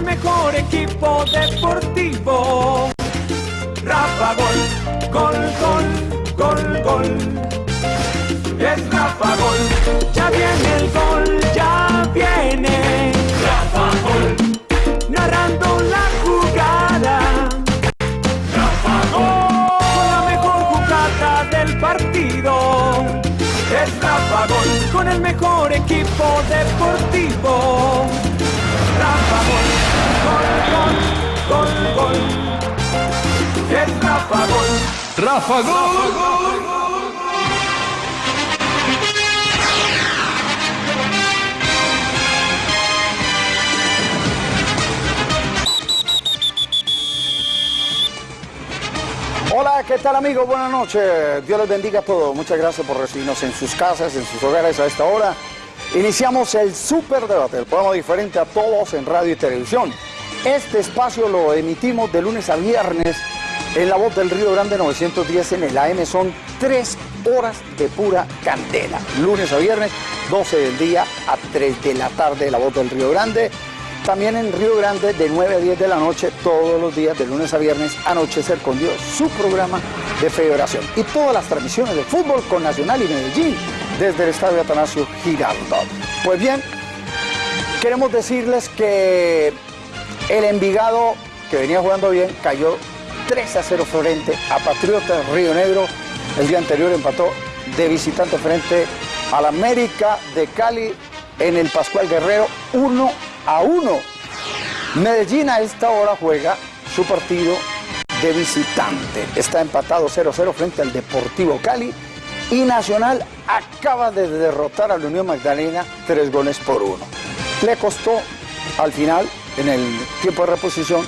el mejor equipo deportivo. Rafa Gol, gol, gol, gol, gol. Es Rafa Gol, ya viene el gol, ya viene. Rafa Gol, narrando la jugada. Rafa Gol, con la mejor jugada del partido. Es Rafa Gol, con el mejor equipo deportivo. Gol, gol, gol, gol. Hola, ¿qué tal amigos? Buenas noches. Dios les bendiga a todos. Muchas gracias por recibirnos en sus casas, en sus hogares a esta hora. Iniciamos el Super Debate, el programa diferente a todos en radio y televisión. Este espacio lo emitimos de lunes a viernes en la voz del Río Grande 910 en el AM. Son tres horas de pura candela. Lunes a viernes, 12 del día a 3 de la tarde, la voz del Río Grande. También en Río Grande de 9 a 10 de la noche, todos los días, de lunes a viernes, Anochecer con Dios, su programa de federación. Y todas las transmisiones de fútbol con Nacional y Medellín desde el Estadio Atanasio Girardot. Pues bien, queremos decirles que el Envigado, que venía jugando bien, cayó 3 a 0 frente a Patriotas Río Negro. El día anterior empató de visitante frente al América de Cali en el Pascual Guerrero 1 a 1. Medellín a esta hora juega su partido de visitante. Está empatado 0-0 frente al Deportivo Cali y Nacional acaba de derrotar a la Unión Magdalena tres goles por uno. Le costó al final, en el tiempo de reposición,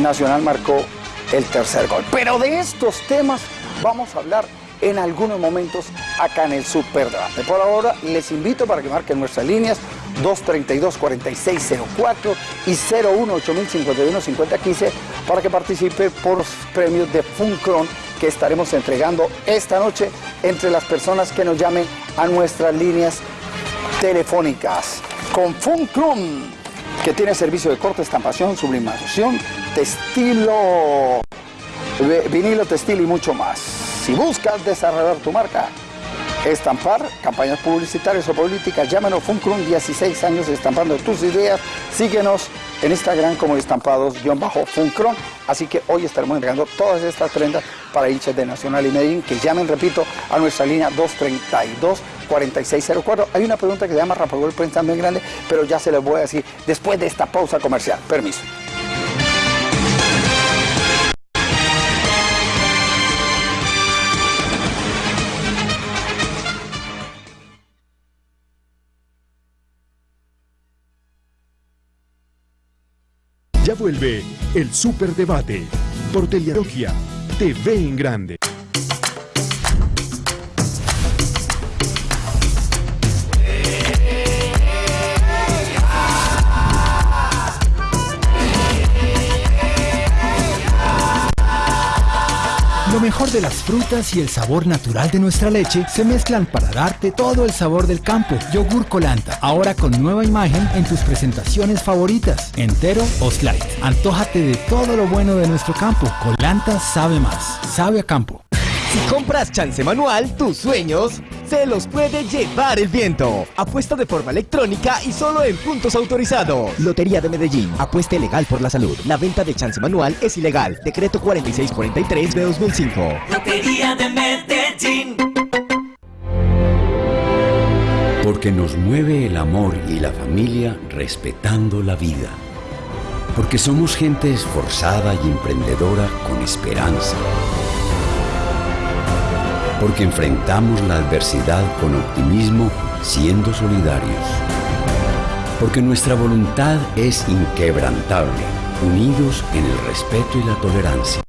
Nacional marcó el tercer gol. Pero de estos temas vamos a hablar en algunos momentos acá en el Super Debate. Por ahora les invito para que marquen nuestras líneas 232-4604 y 018051-5015 para que participe por los premios de Funcron que estaremos entregando esta noche entre las personas que nos llamen a nuestras líneas telefónicas. Con Funcron, que tiene servicio de corte, estampación, sublimación, textilo, vinilo, textil y mucho más. Si buscas desarrollar tu marca, estampar, campañas publicitarias o políticas, llámenos Funcrum, 16 años estampando tus ideas. Síguenos en Instagram como estampados-funcron. Así que hoy estaremos entregando todas estas prendas para hinchas de Nacional y Medellín que llamen, repito, a nuestra línea 232-4604. Hay una pregunta que se llama Rafa Gol Prensa también grande, pero ya se les voy a decir después de esta pausa comercial. Permiso. Ya vuelve el Superdebate por Teleología TV en Grande. Lo mejor de las frutas y el sabor natural de nuestra leche se mezclan para darte todo el sabor del campo. Yogur Colanta, ahora con nueva imagen en tus presentaciones favoritas, entero o slide. Antójate de todo lo bueno de nuestro campo. Colanta sabe más, sabe a campo. Si compras chance manual, tus sueños se los puede llevar el viento. Apuesta de forma electrónica y solo en puntos autorizados. Lotería de Medellín. Apuesta legal por la salud. La venta de chance manual es ilegal. Decreto 4643 de 2005. Lotería de Medellín. Porque nos mueve el amor y la familia respetando la vida. Porque somos gente esforzada y emprendedora con esperanza. Porque enfrentamos la adversidad con optimismo siendo solidarios. Porque nuestra voluntad es inquebrantable, unidos en el respeto y la tolerancia.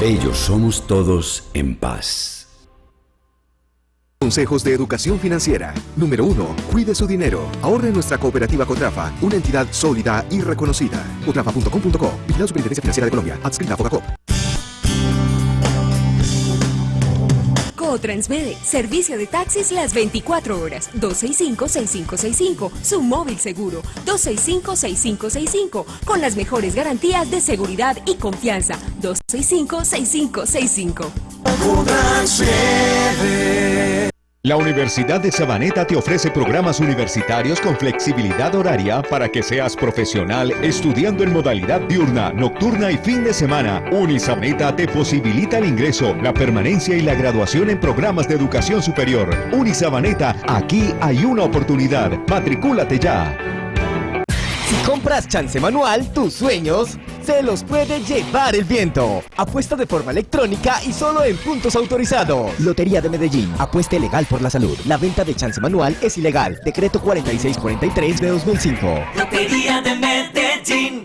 Bellos somos todos en paz. Consejos de educación financiera. Número 1. Cuide su dinero. Ahorre en nuestra cooperativa Cotrafa, una entidad sólida y reconocida. Cotrafa.com.co. Vigilado Superintendencia Financiera de Colombia. Adscrita a. o Transmede. Servicio de taxis las 24 horas. 265-6565. Su móvil seguro. 265-6565. Con las mejores garantías de seguridad y confianza. 265-6565. La Universidad de Sabaneta te ofrece programas universitarios con flexibilidad horaria para que seas profesional estudiando en modalidad diurna, nocturna y fin de semana. Unisabaneta te posibilita el ingreso, la permanencia y la graduación en programas de educación superior. Unisabaneta, aquí hay una oportunidad. Matricúlate ya. Si compras chance manual, tus sueños se los puede llevar el viento. Apuesta de forma electrónica y solo en puntos autorizados. Lotería de Medellín. Apuesta legal por la salud. La venta de chance manual es ilegal. Decreto 4643 de 2005. Lotería de Medellín.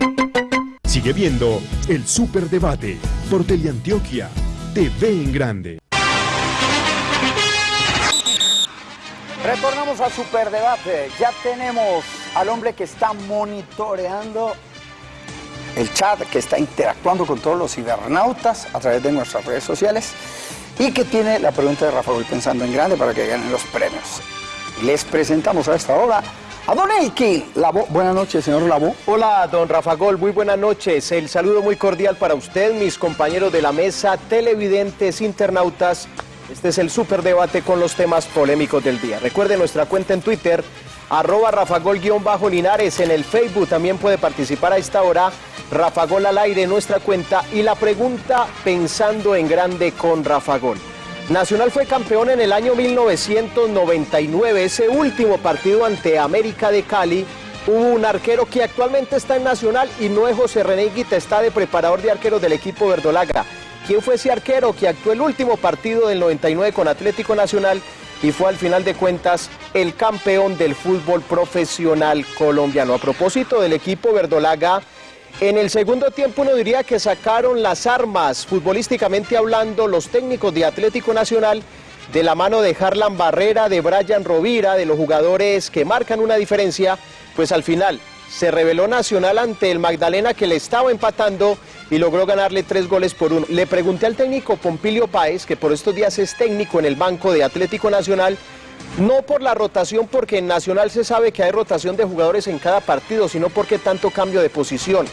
Sigue viendo el Superdebate por Teleantioquia. TV en grande. Retornamos al Superdebate. Ya tenemos al hombre que está monitoreando el chat, que está interactuando con todos los cibernautas a través de nuestras redes sociales y que tiene la pregunta de Rafael pensando en grande para que ganen los premios. Les presentamos a esta hora a Don Elkin Labo. Buenas noches, señor Labo. Hola, don Rafa Gol, muy buenas noches. El saludo muy cordial para usted, mis compañeros de la mesa, televidentes, internautas. Este es el superdebate con los temas polémicos del día. Recuerde nuestra cuenta en Twitter, arroba rafagol-linares. En el Facebook también puede participar a esta hora, Rafagol al aire, nuestra cuenta. Y la pregunta pensando en grande con Rafagol. Nacional fue campeón en el año 1999, ese último partido ante América de Cali. Hubo un arquero que actualmente está en Nacional y no es José René Guita, está de preparador de arqueros del equipo verdolaga. ¿Quién fue ese arquero que actuó el último partido del 99 con Atlético Nacional y fue al final de cuentas el campeón del fútbol profesional colombiano? A propósito del equipo verdolaga, en el segundo tiempo uno diría que sacaron las armas, futbolísticamente hablando, los técnicos de Atlético Nacional de la mano de Harlan Barrera, de Brian Rovira, de los jugadores que marcan una diferencia, pues al final se reveló Nacional ante el Magdalena que le estaba empatando y logró ganarle tres goles por uno. Le pregunté al técnico Pompilio Páez, que por estos días es técnico en el banco de Atlético Nacional, no por la rotación, porque en Nacional se sabe que hay rotación de jugadores en cada partido, sino porque tanto cambio de posición.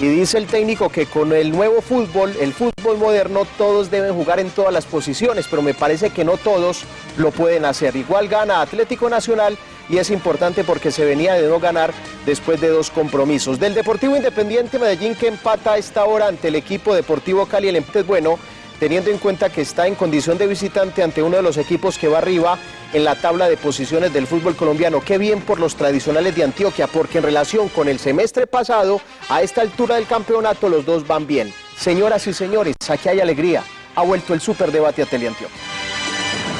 Y dice el técnico que con el nuevo fútbol, el fútbol moderno, todos deben jugar en todas las posiciones, pero me parece que no todos lo pueden hacer. Igual gana Atlético Nacional y es importante porque se venía de no ganar después de dos compromisos. Del Deportivo Independiente Medellín que empata a esta hora ante el equipo Deportivo Cali, el empate es bueno, teniendo en cuenta que está en condición de visitante ante uno de los equipos que va arriba en la tabla de posiciones del fútbol colombiano. Qué bien por los tradicionales de Antioquia, porque en relación con el semestre pasado, a esta altura del campeonato los dos van bien. Señoras y señores, aquí hay alegría. Ha vuelto el superdebate a Teleantioquia.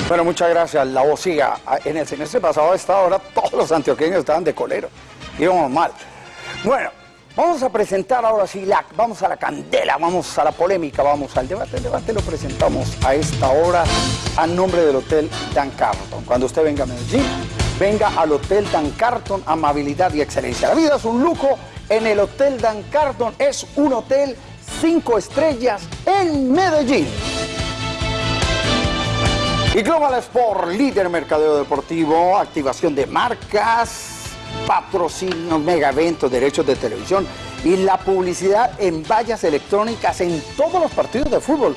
Bueno, muchas gracias. La voz siga. En el semestre pasado a esta hora todos los antioqueños estaban de colero. Íbamos mal. Bueno, vamos a presentar ahora sí, la, vamos a la candela, vamos a la polémica, vamos al debate. El debate lo presentamos a esta hora a nombre del Hotel Dan Carlton. Cuando usted venga a Medellín, venga al Hotel Dan Carlton, amabilidad y excelencia. La vida es un lujo en el Hotel Dan Carlton. Es un hotel cinco estrellas en Medellín. Y Global Sport, líder mercadeo deportivo, activación de marcas, patrocinios, mega eventos, derechos de televisión y la publicidad en vallas electrónicas en todos los partidos de fútbol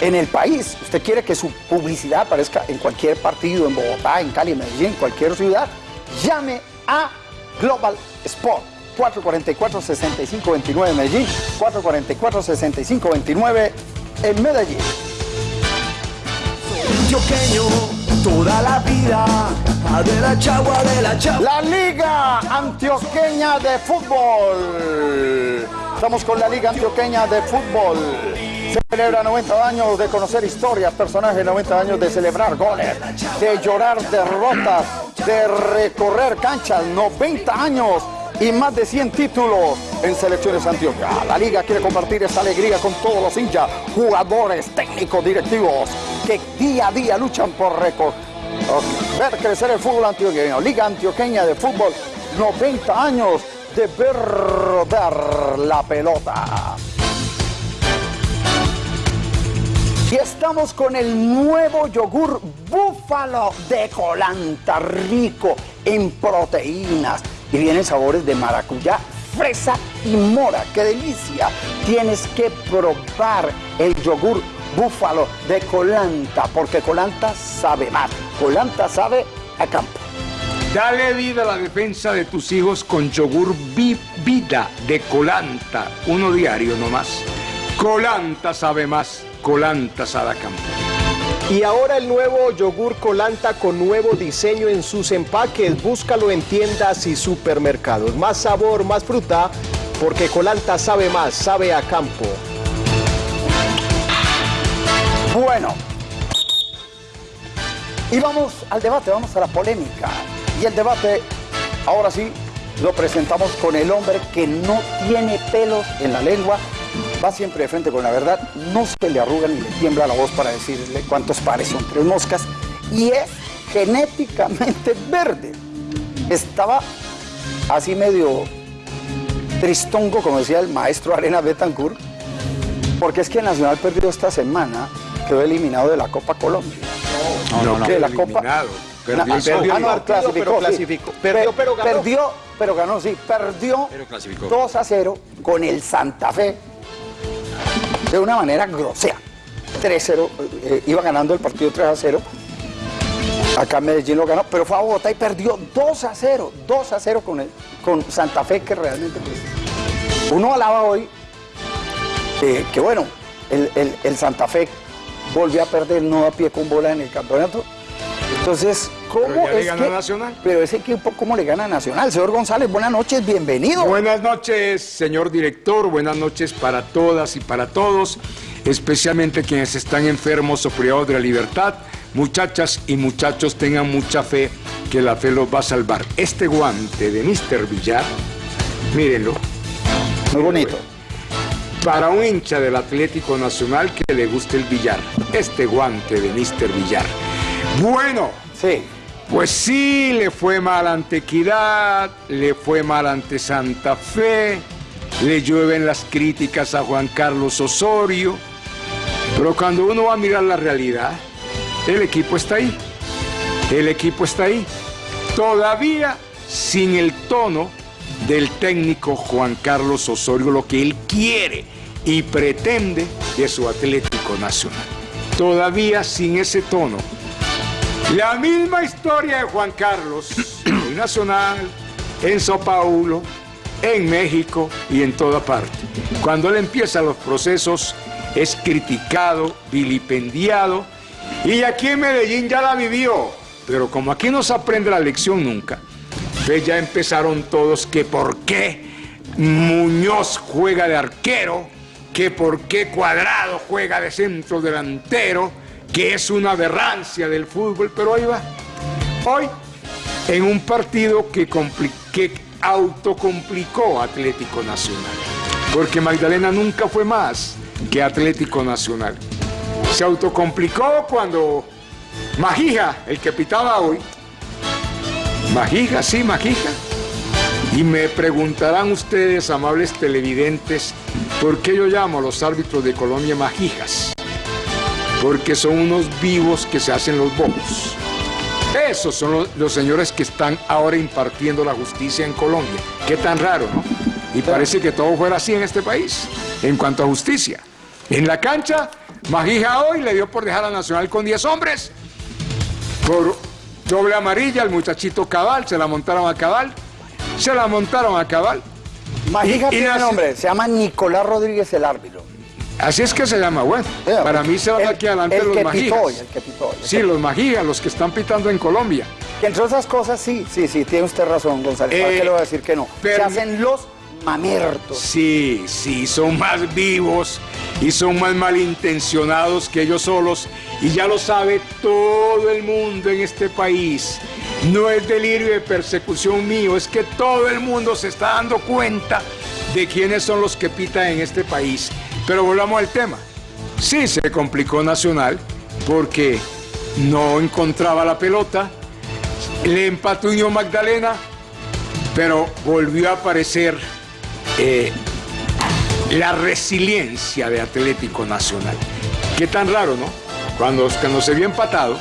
en el país. Usted quiere que su publicidad aparezca en cualquier partido, en Bogotá, en Cali, en Medellín, en cualquier ciudad. Llame a Global Sport. 444-6529 en Medellín, 444-6529 en Medellín. Antioqueño, toda la vida, de la chagua, de la chagua. La Liga Antioqueña de Fútbol. Estamos con la Liga Antioqueña de Fútbol. Celebra 90 años de conocer historias, personajes, 90 años de celebrar goles, de llorar derrotas, de recorrer canchas, 90 años y más de 100 títulos en selecciones Antioquia. La liga quiere compartir esta alegría con todos los hinchas, jugadores, técnicos, directivos que día a día luchan por récord. Ver crecer el fútbol antioqueño. Liga Antioqueña de Fútbol, 90 años de ver rodar la pelota. Y es estamos con el nuevo yogur búfalo de colanta, rico en proteínas y vienen sabores de maracuyá, fresa y mora. ¡Qué delicia! Tienes que probar el yogur búfalo de colanta, porque colanta sabe más. Colanta sabe a campo. Dale vida a la defensa de tus hijos con yogur Vi- vida de colanta, uno diario nomás. Colanta sabe más, colanta sabe a campo. Y ahora el nuevo yogur Colanta con nuevo diseño en sus empaques. Búscalo en tiendas y supermercados. Más sabor, más fruta, porque Colanta sabe más, sabe a campo. Bueno, y vamos al debate, vamos a la polémica. Y el debate, ahora sí, lo presentamos con el hombre que no tiene pelos en la lengua, va siempre de frente con la verdad, no se le arruga ni le tiembla la voz para decirle cuántos pares son tres moscas, y es genéticamente verde. Estaba así medio tristongo, como decía el maestro Arena Betancourt, porque es que Nacional perdió esta semana, quedó eliminado de la Copa Colombia. No, no, de la. Copa. Perdió ah, no, pero clasificó, sí. clasificó. Perdió, Pe- pero ganó. Perdió, pero ganó, sí. Perdió Pero clasificó. 2 a 0 con el Santa Fe de una manera grosera. 3-0, eh, iba ganando el partido 3 a 0. Acá Medellín lo ganó, pero fue a Bogotá y perdió 2 a 0. 2 a 0 con, el, con Santa Fe, que realmente pues, uno alaba hoy que, que bueno, el, el- el Santa Fe volvió a perder no a pie con bola en el campeonato. Entonces, ¿cómo Pero ya le es ganó que- Nacional. Pero ese equipo, ¿cómo le gana Nacional? Señor González, buenas noches, bienvenido. Buenas noches, señor director. Buenas noches para todas y para todos, especialmente quienes están enfermos o privados de la libertad. Muchachas y muchachos, tengan mucha fe que la fe los va a salvar. Este guante de Mr. Villar, mírenlo, Muy bonito. para un hincha del Atlético Nacional que le guste el billar. Este guante de Mr. Villar. Bueno, Sí. pues sí, le fue mal ante Equidad, le fue mal ante Santa Fe, le llueven las críticas a Juan Carlos Osorio, pero cuando uno va a mirar la realidad, el equipo está ahí, el equipo está ahí, todavía sin el tono del técnico Juan Carlos Osorio, lo que él quiere y pretende de su Atlético Nacional, todavía sin ese tono. La misma historia de Juan Carlos en Nacional, en Sao Paulo, en México y en toda parte. Cuando él empieza los procesos es criticado, vilipendiado y aquí en Medellín ya la vivió. Pero como aquí no se aprende la lección nunca, pues ya empezaron todos que por qué Muñoz juega de arquero, que por qué Cuadrado juega de centro delantero, que es una aberrancia del fútbol, pero ahí va. Hoy, en un partido que, compli- que autocomplicó Atlético Nacional, porque Magdalena nunca fue más que Atlético Nacional. Se autocomplicó cuando Magija, el que pitaba hoy, Magija, sí, Magija, y me preguntarán ustedes, amables televidentes, ¿por qué yo llamo a los árbitros de Colombia Magijas? Porque son unos vivos que se hacen los bobos. Esos son los, los señores que están ahora impartiendo la justicia en Colombia. Qué tan raro, ¿no? Y parece que todo fuera así en este país, en cuanto a justicia. En la cancha, Magija hoy le dio por dejar a Nacional con 10 hombres. Por doble amarilla, el muchachito Cabal, se la montaron a Cabal. Se la montaron a Cabal. Magija Y- y tiene nace- nombre, se llama Nicolás Rodríguez el árbitro. Así es que se llama, bueno. Vea, Para mí se van el- aquí adelante el los hoy. Sí, los Magijas, los que están pitando en Colombia. Que entre otras cosas, sí, sí, sí, tiene usted razón, González. ¿Para Eh, qué le voy a decir que no? Se pero- hacen los mamertos. Sí, sí, son más vivos y son más malintencionados que ellos solos. Y ya lo sabe todo el mundo en este país. No es delirio de persecución mío, es que todo el mundo se está dando cuenta de quiénes son los que pitan en este país. Pero volvamos al tema. Sí, se complicó Nacional porque no encontraba la pelota. Le empató Unión Magdalena, pero volvió a aparecer eh, la resiliencia de Atlético Nacional. Qué tan raro, ¿no? cuando, cuando se vio empatado,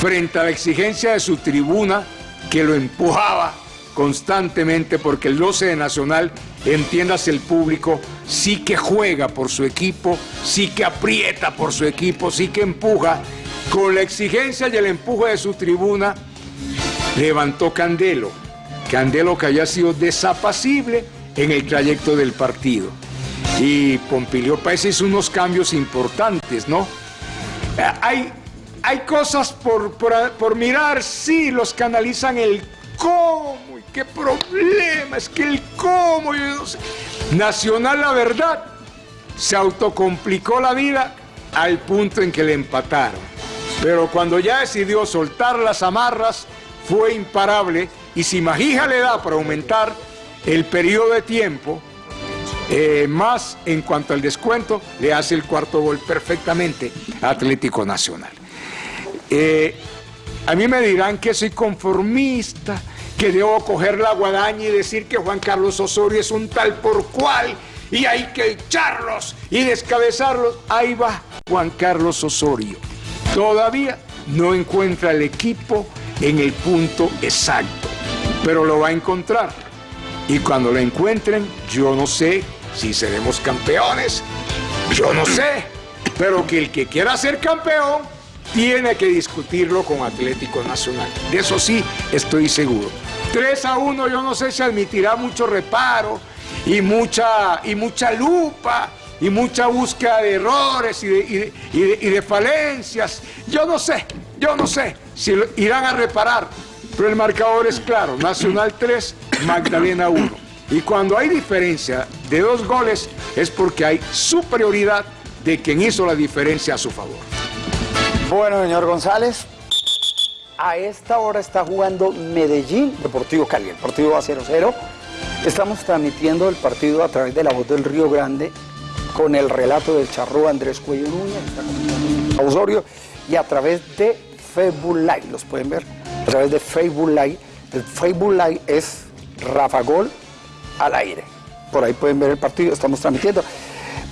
frente a la exigencia de su tribuna que lo empujaba constantemente porque el 12 de Nacional, entiendas el público, sí que juega por su equipo, sí que aprieta por su equipo, sí que empuja. Con la exigencia y el empuje de su tribuna, levantó Candelo. Candelo que había sido desapacible en el trayecto del partido. Y Pompilio Páez hizo unos cambios importantes, ¿no? Eh, hay, hay cosas por, por, mirar, sí, los que analizan el cómo qué problema, es que el cómo, yo no sé. Nacional, la verdad, se autocomplicó la vida al punto en que le empataron. Pero cuando ya decidió soltar las amarras, fue imparable y si Magija le da para aumentar el periodo de tiempo, eh, más en cuanto al descuento, le hace el cuarto gol perfectamente a Atlético Nacional. Eh, a mí me dirán que soy conformista, que debo coger la guadaña y decir que Juan Carlos Osorio es un tal por cual y hay que echarlos y descabezarlos. Ahí va Juan Carlos Osorio. Todavía no encuentra el equipo en el punto exacto, pero lo va a encontrar. Y cuando lo encuentren, yo no sé si seremos campeones, yo no sé, pero que el que quiera ser campeón tiene que discutirlo con Atlético Nacional. De eso sí estoy seguro. 3 a 1 yo no sé si admitirá mucho reparo y mucha, y mucha lupa y mucha búsqueda de errores y de, y de falencias. Yo no sé, yo no sé si irán a reparar, pero el marcador es claro, Nacional 3, Magdalena 1. Y cuando hay diferencia de dos goles es porque hay superioridad de quien hizo la diferencia a su favor. Bueno, señor González, a esta hora está jugando Medellín, Deportivo Cali, el partido va 0-0. Estamos transmitiendo el partido a través de la voz del Río Grande con el relato del charro Andrés Cuello Núñez, Osorio, y a través de Facebook Live, los pueden ver a través de Facebook Live. El Facebook Live es Rafa Gol al aire. Por ahí pueden ver el partido, estamos transmitiendo.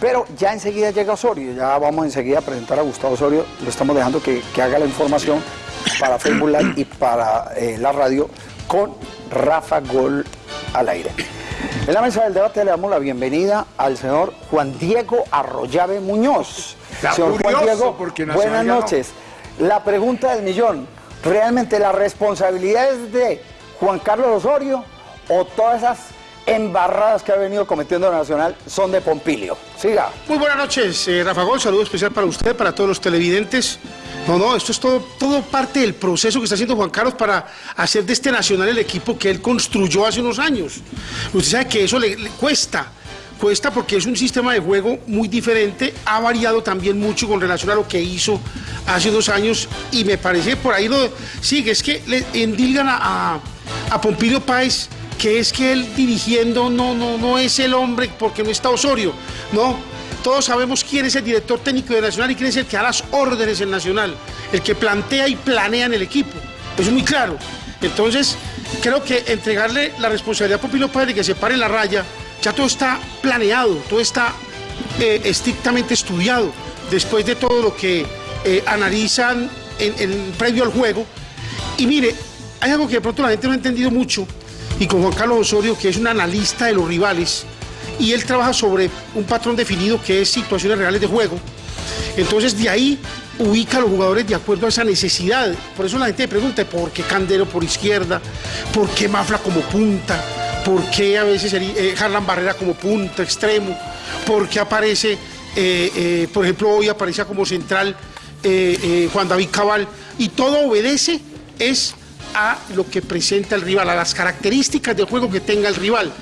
Pero ya enseguida llega Osorio, ya vamos enseguida a presentar a Gustavo Osorio, lo estamos dejando que, haga la información para Facebook Live y para eh, la radio con Rafa Gol al aire. En la mesa del debate le damos la bienvenida al señor Juan Diego Arroyave Muñoz. señor Juan Diego, buenas noches. La pregunta del millón, ¿realmente la responsabilidad es de Juan Carlos Osorio o todas esas embarradas que ha venido cometiendo Nacional son de Pompilio? Siga. Muy buenas noches, eh, Rafa Gol, saludo especial para usted, para todos los televidentes. No, no, esto es todo, todo parte del proceso que está haciendo Juan Carlos para hacer de este Nacional el equipo que él construyó hace unos años. Usted sabe que eso le cuesta cuesta porque es un sistema de juego muy diferente, ha variado también mucho con relación a lo que hizo hace dos años y me parece por ahí lo sigue, es que le endilgan a, a, Pompilio Páez que es que él dirigiendo no, no, no es el hombre porque no está Osorio, no, todos sabemos quién es el director técnico de Nacional y quién es el que da las órdenes en Nacional, el que plantea y planea en el equipo, es muy claro. Entonces, creo que entregarle la responsabilidad a Pompilio Páez de que se pare la raya, ya todo está planeado, todo está eh, estrictamente estudiado, después de todo lo que eh, analizan en, previo al juego. Y mire, hay algo que de pronto la gente no ha entendido mucho, y con Juan Carlos Osorio, que es un analista de los rivales, y él trabaja sobre un patrón definido que es situaciones reales de juego. Entonces de ahí ubica a los jugadores de acuerdo a esa necesidad. Por eso la gente pregunta, ¿por qué Candelo por izquierda? ¿Por qué Mafla como punta? ¿Por qué a veces eh, Harlan Barrera como punta, extremo? ¿Por qué aparece, eh, eh, por ejemplo, hoy aparece como central Juan David Cabal? Y todo obedece es a lo que presenta el rival, a las características del juego que tenga el rival.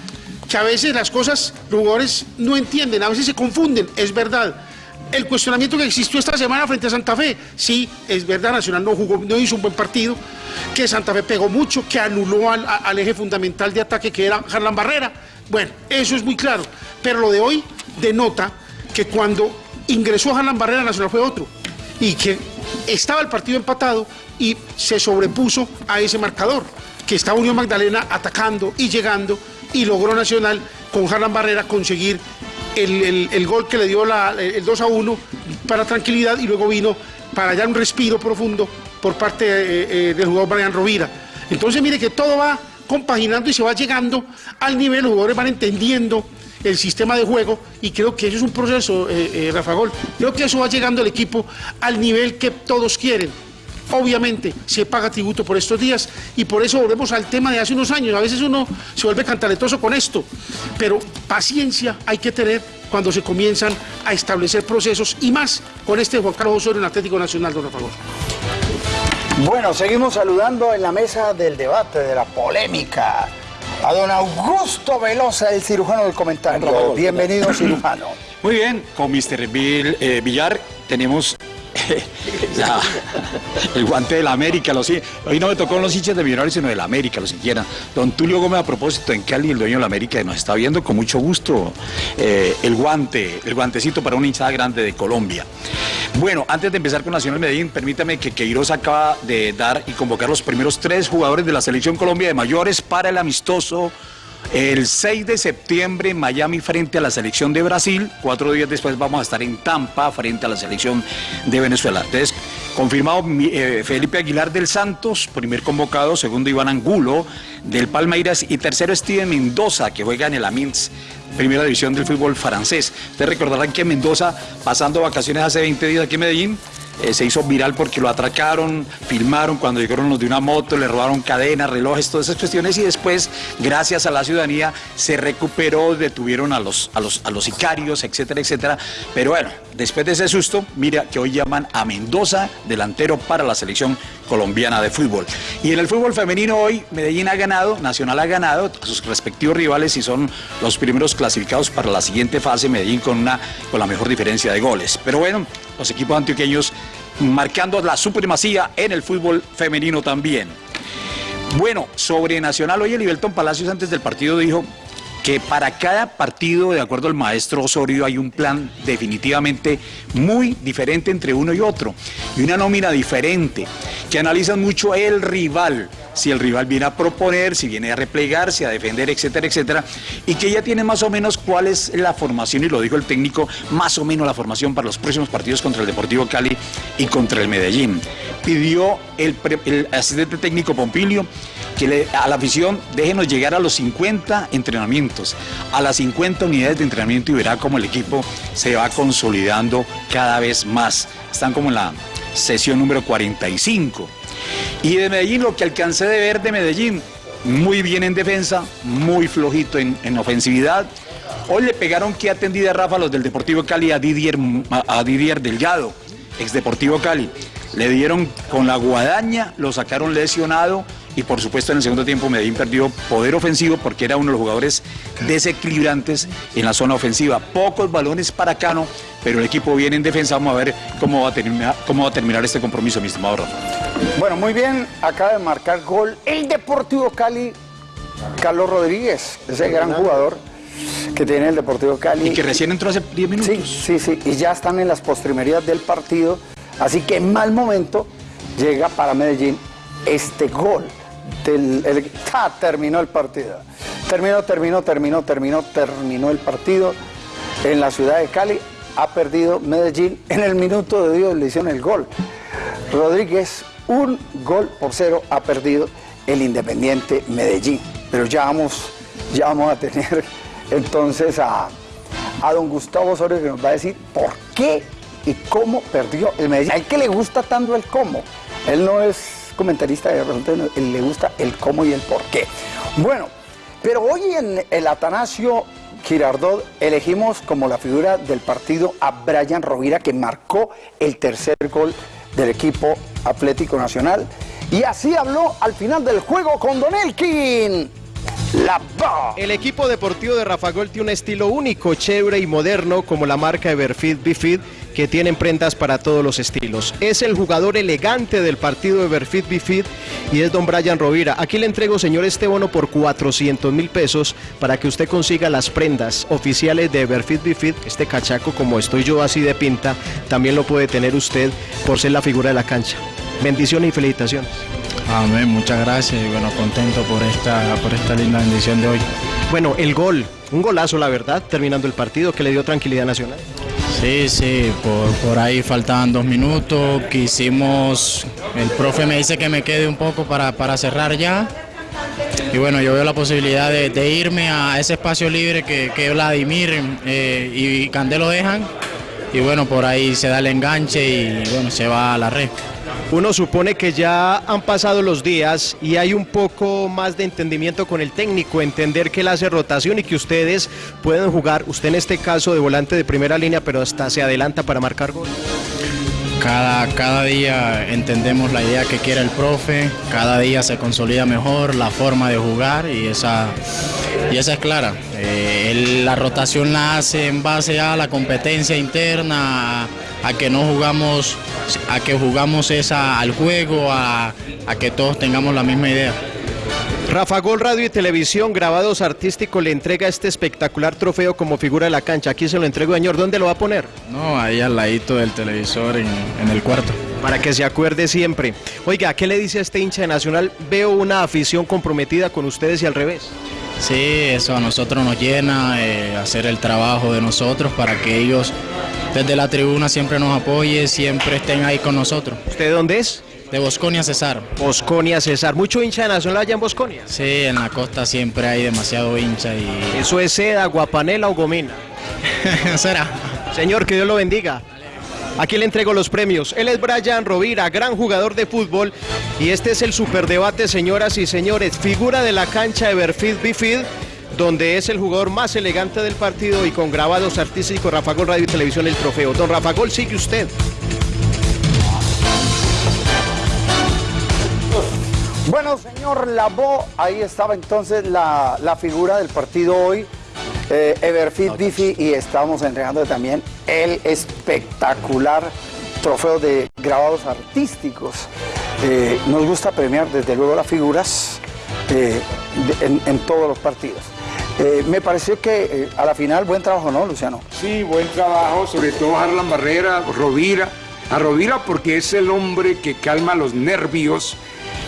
Que a veces las cosas los jugadores no entienden, a veces se confunden, es verdad el cuestionamiento que existió esta semana frente a Santa Fe. Sí, es verdad, Nacional no jugó, no hizo un buen partido, que Santa Fe pegó mucho, que anuló al, eje fundamental de ataque que era Harlan Barrera. Bueno, eso es muy claro. Pero lo de hoy denota que cuando ingresó Harlan Barrera, Nacional fue otro. Y que estaba el partido empatado y se sobrepuso a ese marcador, que estaba Unión Magdalena atacando y llegando y logró Nacional con Harlan Barrera conseguir el, el- el gol que le dio la- el 2 a 1 para tranquilidad y luego vino para dar un respiro profundo por parte eh, eh, del jugador Brian Rovira. Entonces mire que todo va compaginando y se va llegando al nivel, los jugadores van entendiendo el sistema de juego y creo que eso es un proceso, eh, Rafa Gol. Creo que eso va llegando el equipo al nivel que todos quieren. Obviamente se paga tributo por estos días y por eso volvemos al tema de hace unos años. A veces uno se vuelve cantaletoso con esto, pero paciencia hay que tener cuando se comienzan a establecer procesos y más con este Juan Carlos Osorio en Atlético Nacional, don Rafa. Bueno, seguimos saludando en la mesa del debate, de la polémica, a don Augusto Velosa, el cirujano del comentario. Bienvenido, cirujano. Muy bien, con Mr. Bill, eh, Villar tenemos el guante de la América. Los, hoy no me tocó los hinchas de Millonarios, sino de la América, los siquiera. Don Tulio Gómez, a propósito, en Cali, el dueño de la América, nos está viendo con mucho gusto eh, el guante, el guantecito para una hinchada grande de Colombia. Bueno, antes de empezar con Nacional Medellín, permítame que Queiroz acaba de dar y convocar los primeros tres jugadores de la Selección Colombia de mayores para el amistoso el 6 de septiembre en Miami frente a la selección de Brasil. Cuatro días después vamos a estar en Tampa frente a la selección de Venezuela. Entonces, confirmado eh, Felipe Aguilar del Santos, primer convocado. Segundo, Iván Angulo del Palmeiras. Y tercero, Steven Mendoza, que juega en el Amiens, primera división del fútbol francés. Ustedes recordarán que Mendoza, pasando vacaciones hace 20 días aquí en Medellín, eh, se hizo viral porque lo atracaron, filmaron cuando llegaron los de una moto, le robaron cadenas, relojes, todas esas cuestiones y después, gracias a la ciudadanía, se recuperó, detuvieron a los, a los, a los sicarios, etcétera, etcétera. Pero bueno, después de ese susto, mira que hoy llaman a Mendoza delantero para la selección colombiana de fútbol. Y en el fútbol femenino hoy Medellín ha ganado, Nacional ha ganado sus respectivos rivales y son los primeros clasificados para la siguiente fase, Medellín con, una, con la mejor diferencia de goles. Pero bueno, los equipos antioqueños marcando la supremacía en el fútbol femenino también. Bueno, sobre Nacional, hoy el Ibelton Palacios antes del partido dijo que para cada partido, de acuerdo al maestro Osorio, hay un plan definitivamente muy diferente entre uno y otro, y una nómina diferente, que analizan mucho el rival, si el rival viene a proponer, si viene a replegarse, a defender, etcétera, etcétera, y que ya tiene más o menos cuál es la formación, y lo dijo el técnico, más o menos la formación para los próximos partidos contra el Deportivo Cali y contra el Medellín. Pidió el, asistente técnico Pompilio que a la afición déjenos llegar a los 50 entrenamientos, a las 50 unidades de entrenamiento y verá cómo el equipo se va consolidando cada vez más. Están como en la sesión número 45. Y de Medellín, lo que alcancé de ver de Medellín, muy bien en defensa, muy flojito en, en ofensividad. Hoy le pegaron que atendida Rafa los del Deportivo Cali a Didier, a Didier Delgado, ex Deportivo Cali. Le dieron con la guadaña, lo sacaron lesionado y por supuesto en el segundo tiempo Medellín perdió poder ofensivo porque era uno de los jugadores desequilibrantes en la zona ofensiva. Pocos balones para Cano, pero el equipo viene en defensa. Vamos a ver cómo va a terminar, cómo va a terminar este compromiso, mi estimado Rafa. Bueno, muy bien, acaba de marcar gol el Deportivo Cali, Carlos Rodríguez, ese gran jugador que tiene el Deportivo Cali. Y que recién entró hace 10 minutos. Sí, sí, sí, y ya están en las postrimerías del partido, así que en mal momento llega para Medellín este gol. El- terminó el partido. Terminó, terminó, terminó, terminó, terminó el partido en la ciudad de Cali. Ha perdido Medellín. En el minuto de Dios le hicieron el gol. Rodríguez, un gol por cero ha perdido el Independiente Medellín. Pero ya vamos, ya vamos a tener entonces a, a don Gustavo Osorio que nos va a decir por qué y cómo perdió el Medellín. A él que le gusta tanto el cómo. Él no es comentarista de resultados, no, él le gusta el cómo y el por qué. Bueno, pero hoy en el Atanasio Girardot elegimos como la figura del partido a Brian Rovira que marcó el tercer gol del equipo Atlético Nacional. Y así habló al final del juego con Don Elkin. La. El equipo deportivo de Rafa Gol tiene un estilo único, chévere y moderno como la marca Everfit Bifid que tienen prendas para todos los estilos. Es el jugador elegante del partido Everfit Bifid y es don Brian Rovira. Aquí le entrego, señor, este bono por 400 mil pesos para que usted consiga las prendas oficiales de Everfit Bifid. Este cachaco, como estoy yo así de pinta, también lo puede tener usted por ser la figura de la cancha. Bendiciones y felicitaciones. Amén, muchas gracias y bueno, contento por esta, por esta linda bendición de hoy. Bueno, el gol, un golazo la verdad, terminando el partido que le dio tranquilidad nacional. Sí, sí, por, por ahí faltaban dos minutos, quisimos, el profe me dice que me quede un poco para, para cerrar ya. Y bueno, yo veo la posibilidad de, de irme a ese espacio libre que, que Vladimir eh, y Candelo dejan. Y bueno, por ahí se da el enganche y bueno, se va a la red. Uno supone que ya han pasado los días y hay un poco más de entendimiento con el técnico, entender que él hace rotación y que ustedes pueden jugar, usted en este caso de volante de primera línea, pero hasta se adelanta para marcar gol. Cada, cada día entendemos la idea que quiere el profe, cada día se consolida mejor la forma de jugar y esa, y esa es clara. Eh, la rotación la hace en base a la competencia interna, a, que no jugamos, a que jugamos esa al juego, a, a que todos tengamos la misma idea. Rafa Gol Radio y Televisión Grabados Artísticos le entrega este espectacular trofeo como figura de la cancha. Aquí se lo entrego, señor. ¿Dónde lo va a poner? No, ahí al ladito del televisor en, en el cuarto. Para que se acuerde siempre. Oiga, ¿qué le dice a este hincha de Nacional? Veo una afición comprometida con ustedes y al revés. Sí, eso a nosotros nos llena, eh, hacer el trabajo de nosotros para que ellos desde la tribuna siempre nos apoyen, siempre estén ahí con nosotros. ¿Usted de dónde es? De Bosconia Cesar. Bosconia Cesar. ¿Mucho hincha de Nacional allá en Bosconia? Sí, en la costa siempre hay demasiado hincha y... ¿Eso es seda, guapanela o gomina? Será. Señor, que Dios lo bendiga. Aquí le entrego los premios. Él es Brian Rovira, gran jugador de fútbol. Y este es el superdebate, señoras y señores. Figura de la cancha de Berfid Bifid, donde es el jugador más elegante del partido y con grabados artísticos Rafa Gol Radio y Televisión el trofeo. Don Rafa Gol, sigue usted. Bueno, señor Labo, ahí estaba entonces la figura del partido hoy, eh, Everfit Bifi, y estamos entregando también el espectacular trofeo de grabados artísticos. Eh, nos gusta premiar desde luego las figuras eh, de- en, en todos los partidos. Eh, me pareció que eh, a la final buen trabajo, ¿no, Luciano? Sí, buen trabajo, sobre todo Harlan Barrera, Rovira. A Rovira porque es el hombre que calma los nervios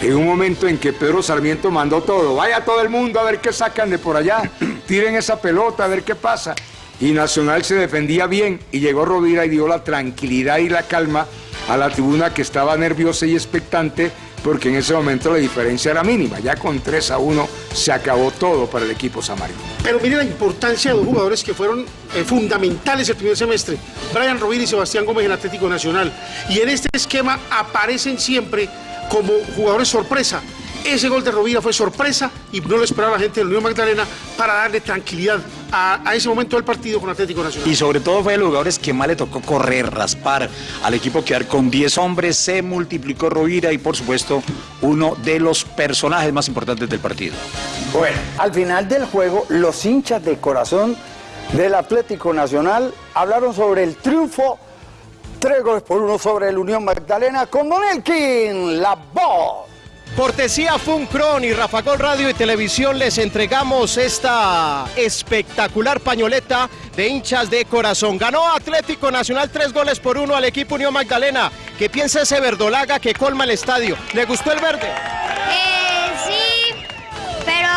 en un momento en que Pedro Sarmiento mandó todo. Vaya todo el mundo a ver qué sacan de por allá. Tiren esa pelota a ver qué pasa. Y Nacional se defendía bien y llegó Rovira y dio la tranquilidad y la calma a la tribuna que estaba nerviosa y expectante porque en ese momento la diferencia era mínima. Ya con 3 a 1 se acabó todo para el equipo samario. Pero mire la importancia de dos jugadores que fueron eh, fundamentales el primer semestre, Brian Rovira y Sebastián Gómez en Atlético Nacional. Y en este esquema aparecen siempre como jugadores sorpresa. Ese gol de Rovira fue sorpresa y no lo esperaba la gente del Unión Magdalena para darle tranquilidad a, a ese momento del partido con Atlético Nacional. Y sobre todo fue de los jugadores que más le tocó correr, raspar al equipo quedar con 10 hombres, se multiplicó Rovira y por supuesto uno de los personajes más importantes del partido. Bueno, al final del juego, los hinchas de corazón del Atlético Nacional hablaron sobre el triunfo, tres goles por uno sobre el Unión Magdalena con Don Elkin, la voz. Cortesía Funcron y Rafa Gol Radio y Televisión les entregamos esta espectacular pañoleta de hinchas de corazón. Ganó Atlético Nacional tres goles por uno al equipo Unión Magdalena. ¿Qué piensa ese verdolaga que colma el estadio? ¿Le gustó el verde? Eh,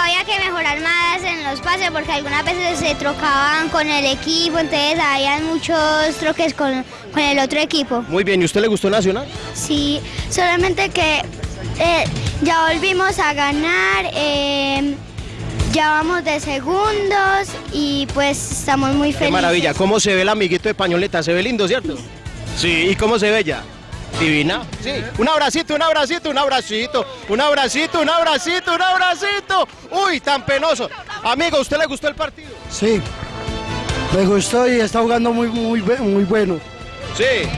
había que mejorar más en los pases porque algunas veces se trocaban con el equipo, entonces habían muchos troques con, con el otro equipo. Muy bien, ¿y usted le gustó Nacional? Sí, solamente que eh, ya volvimos a ganar, eh, ya vamos de segundos y pues estamos muy Qué felices. maravilla, ¿cómo se ve el amiguito de pañoleta? Se ve lindo, ¿cierto? Sí, ¿y cómo se ve ella? Divina. Sí. Un abracito, un abracito, un abracito, un abracito, un abracito, un abracito. Uy, tan penoso. Amigo, ¿usted le gustó el partido? Sí, me gustó y está jugando muy, muy, muy bueno. Sí.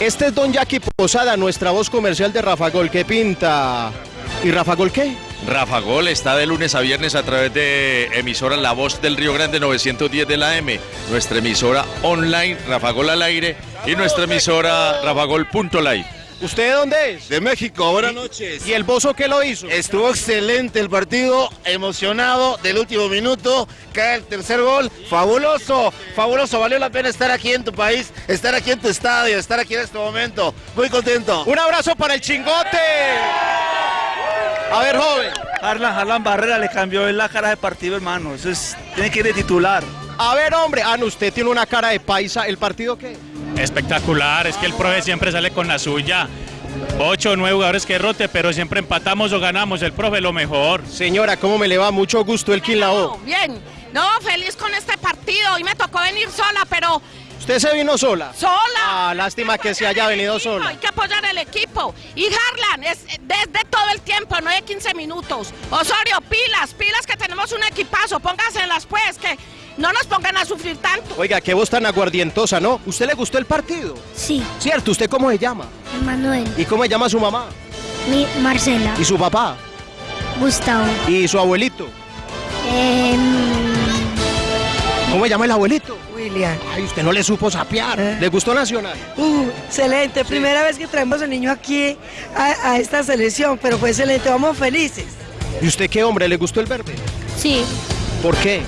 Este es Don Jackie Posada, nuestra voz comercial de Rafa Gol. ¿Qué pinta? ¿Y Rafa Gol qué? Rafa Gol está de lunes a viernes a través de emisora La Voz del Río Grande 910 de la M, nuestra emisora online Rafa Gol al aire y nuestra emisora rafagol.live. ¿Usted de dónde es? De México, buenas noches. ¿Y el Bozo qué lo hizo? Estuvo excelente el partido, emocionado del último minuto, cae el tercer gol, fabuloso, fabuloso, valió la pena estar aquí en tu país, estar aquí en tu estadio, estar aquí en este momento, muy contento. Un abrazo para el chingote. A ver, joven. Harlan, Harlan Barrera le cambió la cara de partido, hermano. Eso es, tiene que ir de titular. A ver, hombre. Ah, no, usted tiene una cara de paisa. ¿El partido qué? Espectacular, es que el profe siempre sale con la suya. Ocho o nueve jugadores que rote, pero siempre empatamos o ganamos. El profe lo mejor. Señora, ¿cómo me le va? Mucho gusto el Quilao. Bien, no, feliz con este partido. Hoy me tocó venir sola, pero ¿Usted se vino sola? sola. Ah, lástima que se haya venido sola. Hay que apoyar el equipo. Y Harlan, es desde todo el tiempo, no de 15 minutos. Osorio, pilas, pilas que tenemos un equipazo. Póngaselas pues, que no nos pongan a sufrir tanto. Oiga, qué voz tan aguardientosa, ¿no? ¿Usted le gustó el partido? Sí. Cierto, ¿usted cómo se llama? Manuel. ¿Y cómo se llama su mamá? Mi Marcela. ¿Y su papá? Gustavo. ¿Y su abuelito? Em, ¿Cómo se llama el abuelito? William. Ay, usted no le supo sapear. ¿Le gustó Nacional? Uh, excelente. Primera vez que traemos al niño aquí a, a esta selección, pero fue excelente. Vamos felices. ¿Y usted qué hombre? ¿Le gustó el verde? sí, ¿Por qué?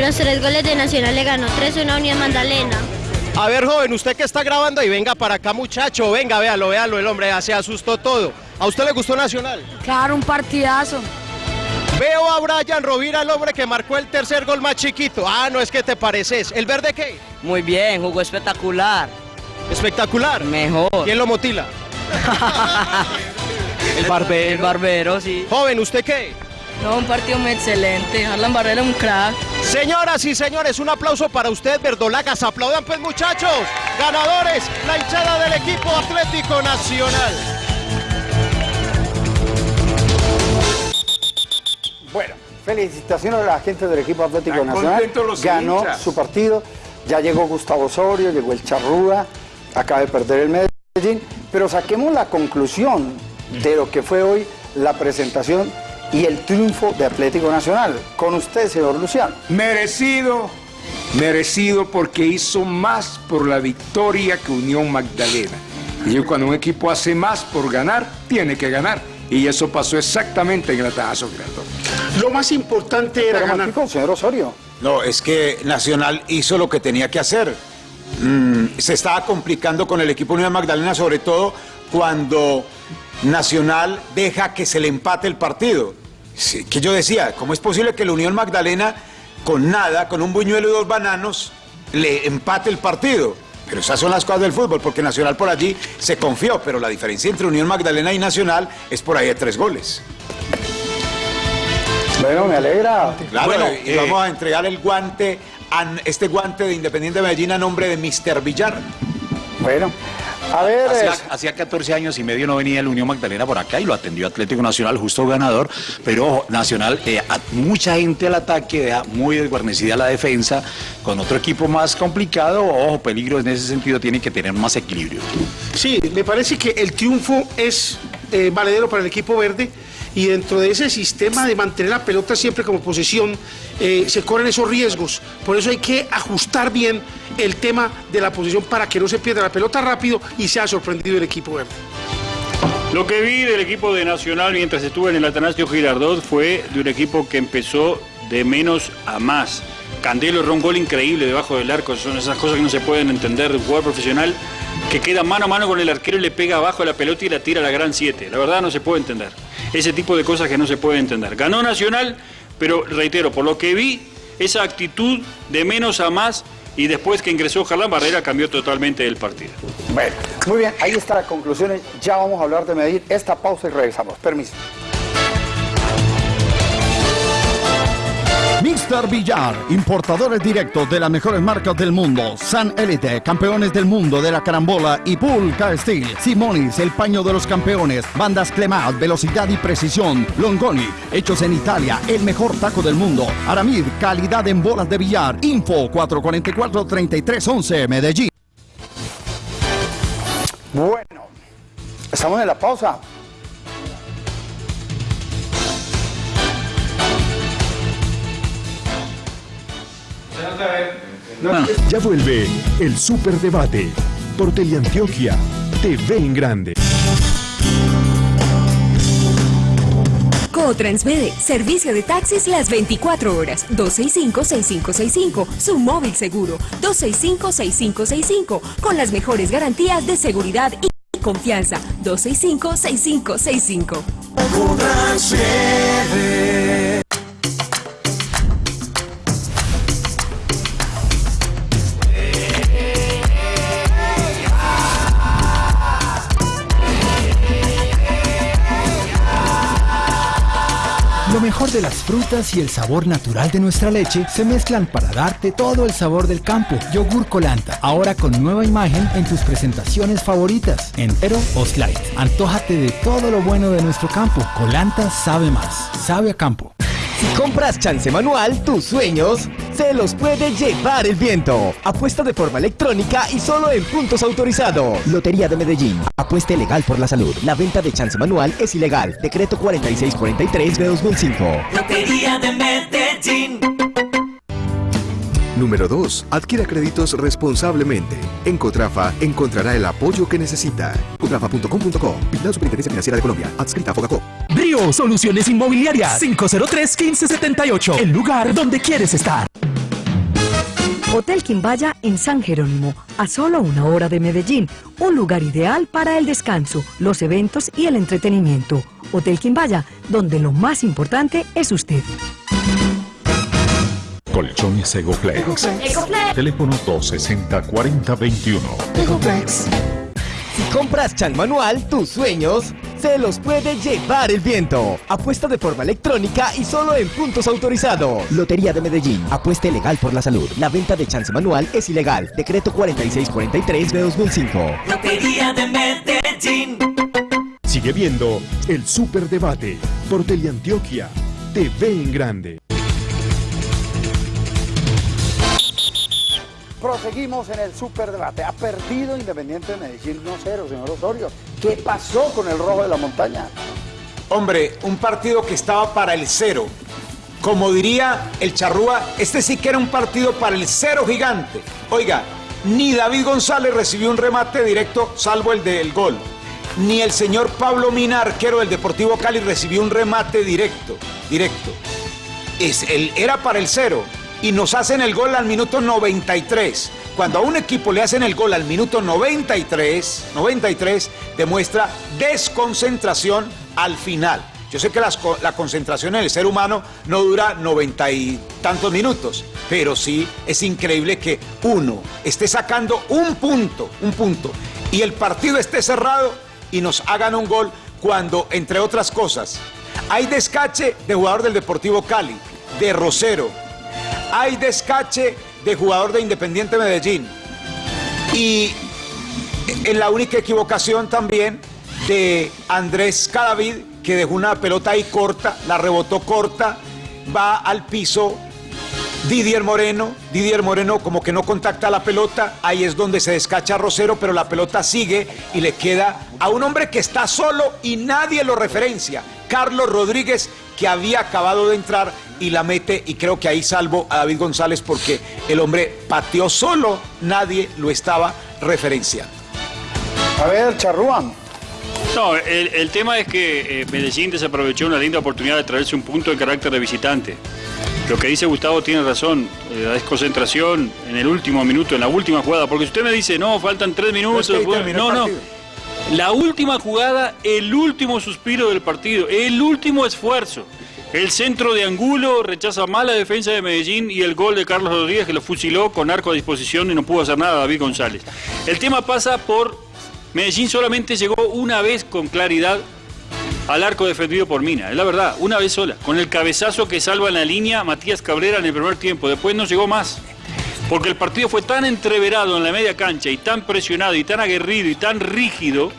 Los tres goles de Nacional le ganó 3-1 a Unión Magdalena. A ver, joven, usted que está grabando y venga para acá, muchacho. Venga, véalo, véalo, el hombre ya se asustó todo. ¿A usted le gustó Nacional? Claro, un partidazo. Veo a Brian Rovira, el hombre que marcó el tercer gol más chiquito. Ah, no es que te pareces. ¿El verde qué? Muy bien, jugó espectacular. ¿Espectacular? Mejor. ¿Quién lo motila? El barbero. El barbero, sí. Joven, ¿usted qué? No, un partido muy excelente. Harlan Barrera un crack. Señoras y señores, un aplauso para usted, verdolagas. Aplaudan pues, muchachos. Ganadores, la hinchada del equipo Atlético Nacional. Bueno, felicitaciones a la gente del equipo Atlético Están Nacional. Ganó hinchas. su partido. Ya llegó Gustavo Osorio, llegó el Charrúa, acaba de perder el Medellín. Pero saquemos la conclusión de lo que fue hoy la presentación y el triunfo de Atlético Nacional. Con usted, señor Luciano. Merecido, merecido porque hizo más por la victoria que Unión Magdalena. Y yo, cuando un equipo hace más por ganar, tiene que ganar. Y eso pasó exactamente en el Atajazo. Lo más importante era ganar. señor Osorio. No, es que Nacional hizo lo que tenía que hacer. Mm, se estaba complicando con el equipo Unión Magdalena, sobre todo cuando Nacional deja que se le empate el partido. Sí, que yo decía, ¿cómo es posible que la Unión Magdalena, con nada, con un buñuelo y dos bananos, le empate el partido? Pero esas son las cosas del fútbol, porque Nacional por allí se confió, pero la diferencia entre Unión Magdalena y Nacional es por ahí de tres goles. Bueno, me alegra. Claro, Bueno, y eh, vamos a entregar el guante, a- este guante de Independiente Medellín a nombre de Mr. Villar. Bueno, a ver. Hacía, es- hacía 14 años y medio no venía el Unión Magdalena por acá y lo atendió Atlético Nacional, justo ganador. Pero ojo, Nacional, eh, a- mucha gente al ataque, deja muy desguarnecida la defensa. Con otro equipo más complicado, ojo, peligro en ese sentido, tiene que tener más equilibrio. Sí, me parece que el triunfo es eh, valedero para el equipo verde y dentro de ese sistema de mantener la pelota siempre como posesión eh, se corren esos riesgos. Por eso hay que ajustar bien el tema de la posesión para que no se pierda la pelota rápido y sea sorprendido el equipo verde. Lo que vi del equipo de Nacional mientras estuve en el Atanasio Girardot fue de un equipo que empezó de menos a más. Candelo erró un gol increíble debajo del arco, son esas cosas que no se pueden entender de un jugador profesional que queda mano a mano con el arquero y le pega abajo la pelota y la tira a la gran 7. La verdad no se puede entender. Ese tipo de cosas que no se puede entender. Ganó Nacional, pero reitero, por lo que vi, esa actitud de menos a más y después que ingresó Jarlán Barrera cambió totalmente el partido. Bueno, muy bien, ahí están las conclusiones. Ya vamos a hablar de Medellín. Esta pausa y regresamos. Permiso. Mr. Villar, importadores directos de las mejores marcas del mundo. San Elite, campeones del mundo de la carambola y Pulca Steel. Simonis, el paño de los campeones. Bandas Clemat, velocidad y precisión. Longoni, hechos en Italia, el mejor taco del mundo. Aramid, calidad en bolas de billar. Info 444-3311, Medellín. Bueno, estamos en la pausa. Ya vuelve el Superdebate por Teleantioquia TV en Grande. Cotransmede, servicio de taxis las 24 horas, 265-6565, su móvil seguro, 265-6565, con las mejores garantías de seguridad y confianza, 265-6565. Mejor de las frutas y el sabor natural de nuestra leche se mezclan para darte todo el sabor del campo. Yogur Colanta, ahora con nueva imagen en tus presentaciones favoritas, entero o slide. Antójate de todo lo bueno de nuestro campo. Colanta sabe más, sabe a campo. Si compras chance manual, tus sueños se los puede llevar el viento. Apuesta de forma electrónica y solo en puntos autorizados. Lotería de Medellín. Apuesta legal por la salud. La venta de chance manual es ilegal. Decreto 4643 de 2005. Lotería de Medellín. Número 2. Adquiera créditos responsablemente. En Cotrafa encontrará el apoyo que necesita. Cotrafa.com.co. Vigilada Superintendencia Financiera de Colombia. Adscrita a Fogacop. Brio Soluciones Inmobiliarias 503-1578. El lugar donde quieres estar. Hotel Quimbaya en San Jerónimo, a solo una hora de Medellín, un lugar ideal para el descanso, los eventos y el entretenimiento. Hotel Quimbaya, donde lo más importante es usted. Colchones Egoflex. Teléfono 260-4021. Si compras Chan Manual, tus sueños se los puede llevar el viento. Apuesta de forma electrónica y solo en puntos autorizados. Lotería de Medellín. Apuesta legal por la salud. La venta de chance manual es ilegal. Decreto 4643 de 2005. Lotería de Medellín. Sigue viendo el Superdebate por Teleantioquia. TV en grande. Proseguimos en el superdebate. Ha perdido Independiente de Medellín 1-0, señor Osorio. ¿Qué pasó con el rojo de la montaña? Hombre, un partido que estaba para el cero. Como diría el Charrúa, este sí que era un partido para el cero gigante. Oiga, ni David González recibió un remate directo, salvo el del gol. Ni el señor Pablo Mina, arquero del Deportivo Cali, recibió un remate directo. Directo. Es, el, era para el cero. Y nos hacen el gol al minuto 93. Cuando a un equipo le hacen el gol al minuto 93, 93 demuestra desconcentración al final. Yo sé que las la concentración en el ser humano no dura noventa y tantos minutos, pero sí es increíble que uno esté sacando un punto, un punto, y el partido esté cerrado y nos hagan un gol cuando, entre otras cosas, hay descache de jugador del Deportivo Cali, de Rosero, hay descache de jugador de Independiente Medellín y en la única equivocación también de Andrés Cadavid, que dejó una pelota ahí corta, la rebotó corta, va al piso. Didier Moreno, Didier Moreno como que no contacta la pelota, ahí es donde se descacha Rosero, pero la pelota sigue y le queda a un hombre que está solo y nadie lo referencia, Carlos Rodríguez, que había acabado de entrar y la mete y creo que ahí salvo a David González porque el hombre pateó solo, nadie lo estaba referenciando. A ver, Charruán. No, el, el tema es que eh, Medellín desaprovechó una linda oportunidad de traerse un punto de carácter de visitante. Lo que dice Gustavo tiene razón, eh, la desconcentración en el último minuto, en la última jugada, porque si usted me dice, no, faltan tres minutos, No, es que no, no. La última jugada, el último suspiro del partido, el último esfuerzo. El centro de Angulo rechaza mal la defensa de Medellín y el gol de Carlos Rodríguez que lo fusiló con arco a disposición y no pudo hacer nada David González. El tema pasa por Medellín solamente llegó una vez con claridad al arco defendido por Mina, es la verdad, una vez sola, con el cabezazo que salva en la línea Matías Cabrera en el primer tiempo, después no llegó más. Porque el partido fue tan entreverado en la media cancha y tan presionado y tan aguerrido y tan rígido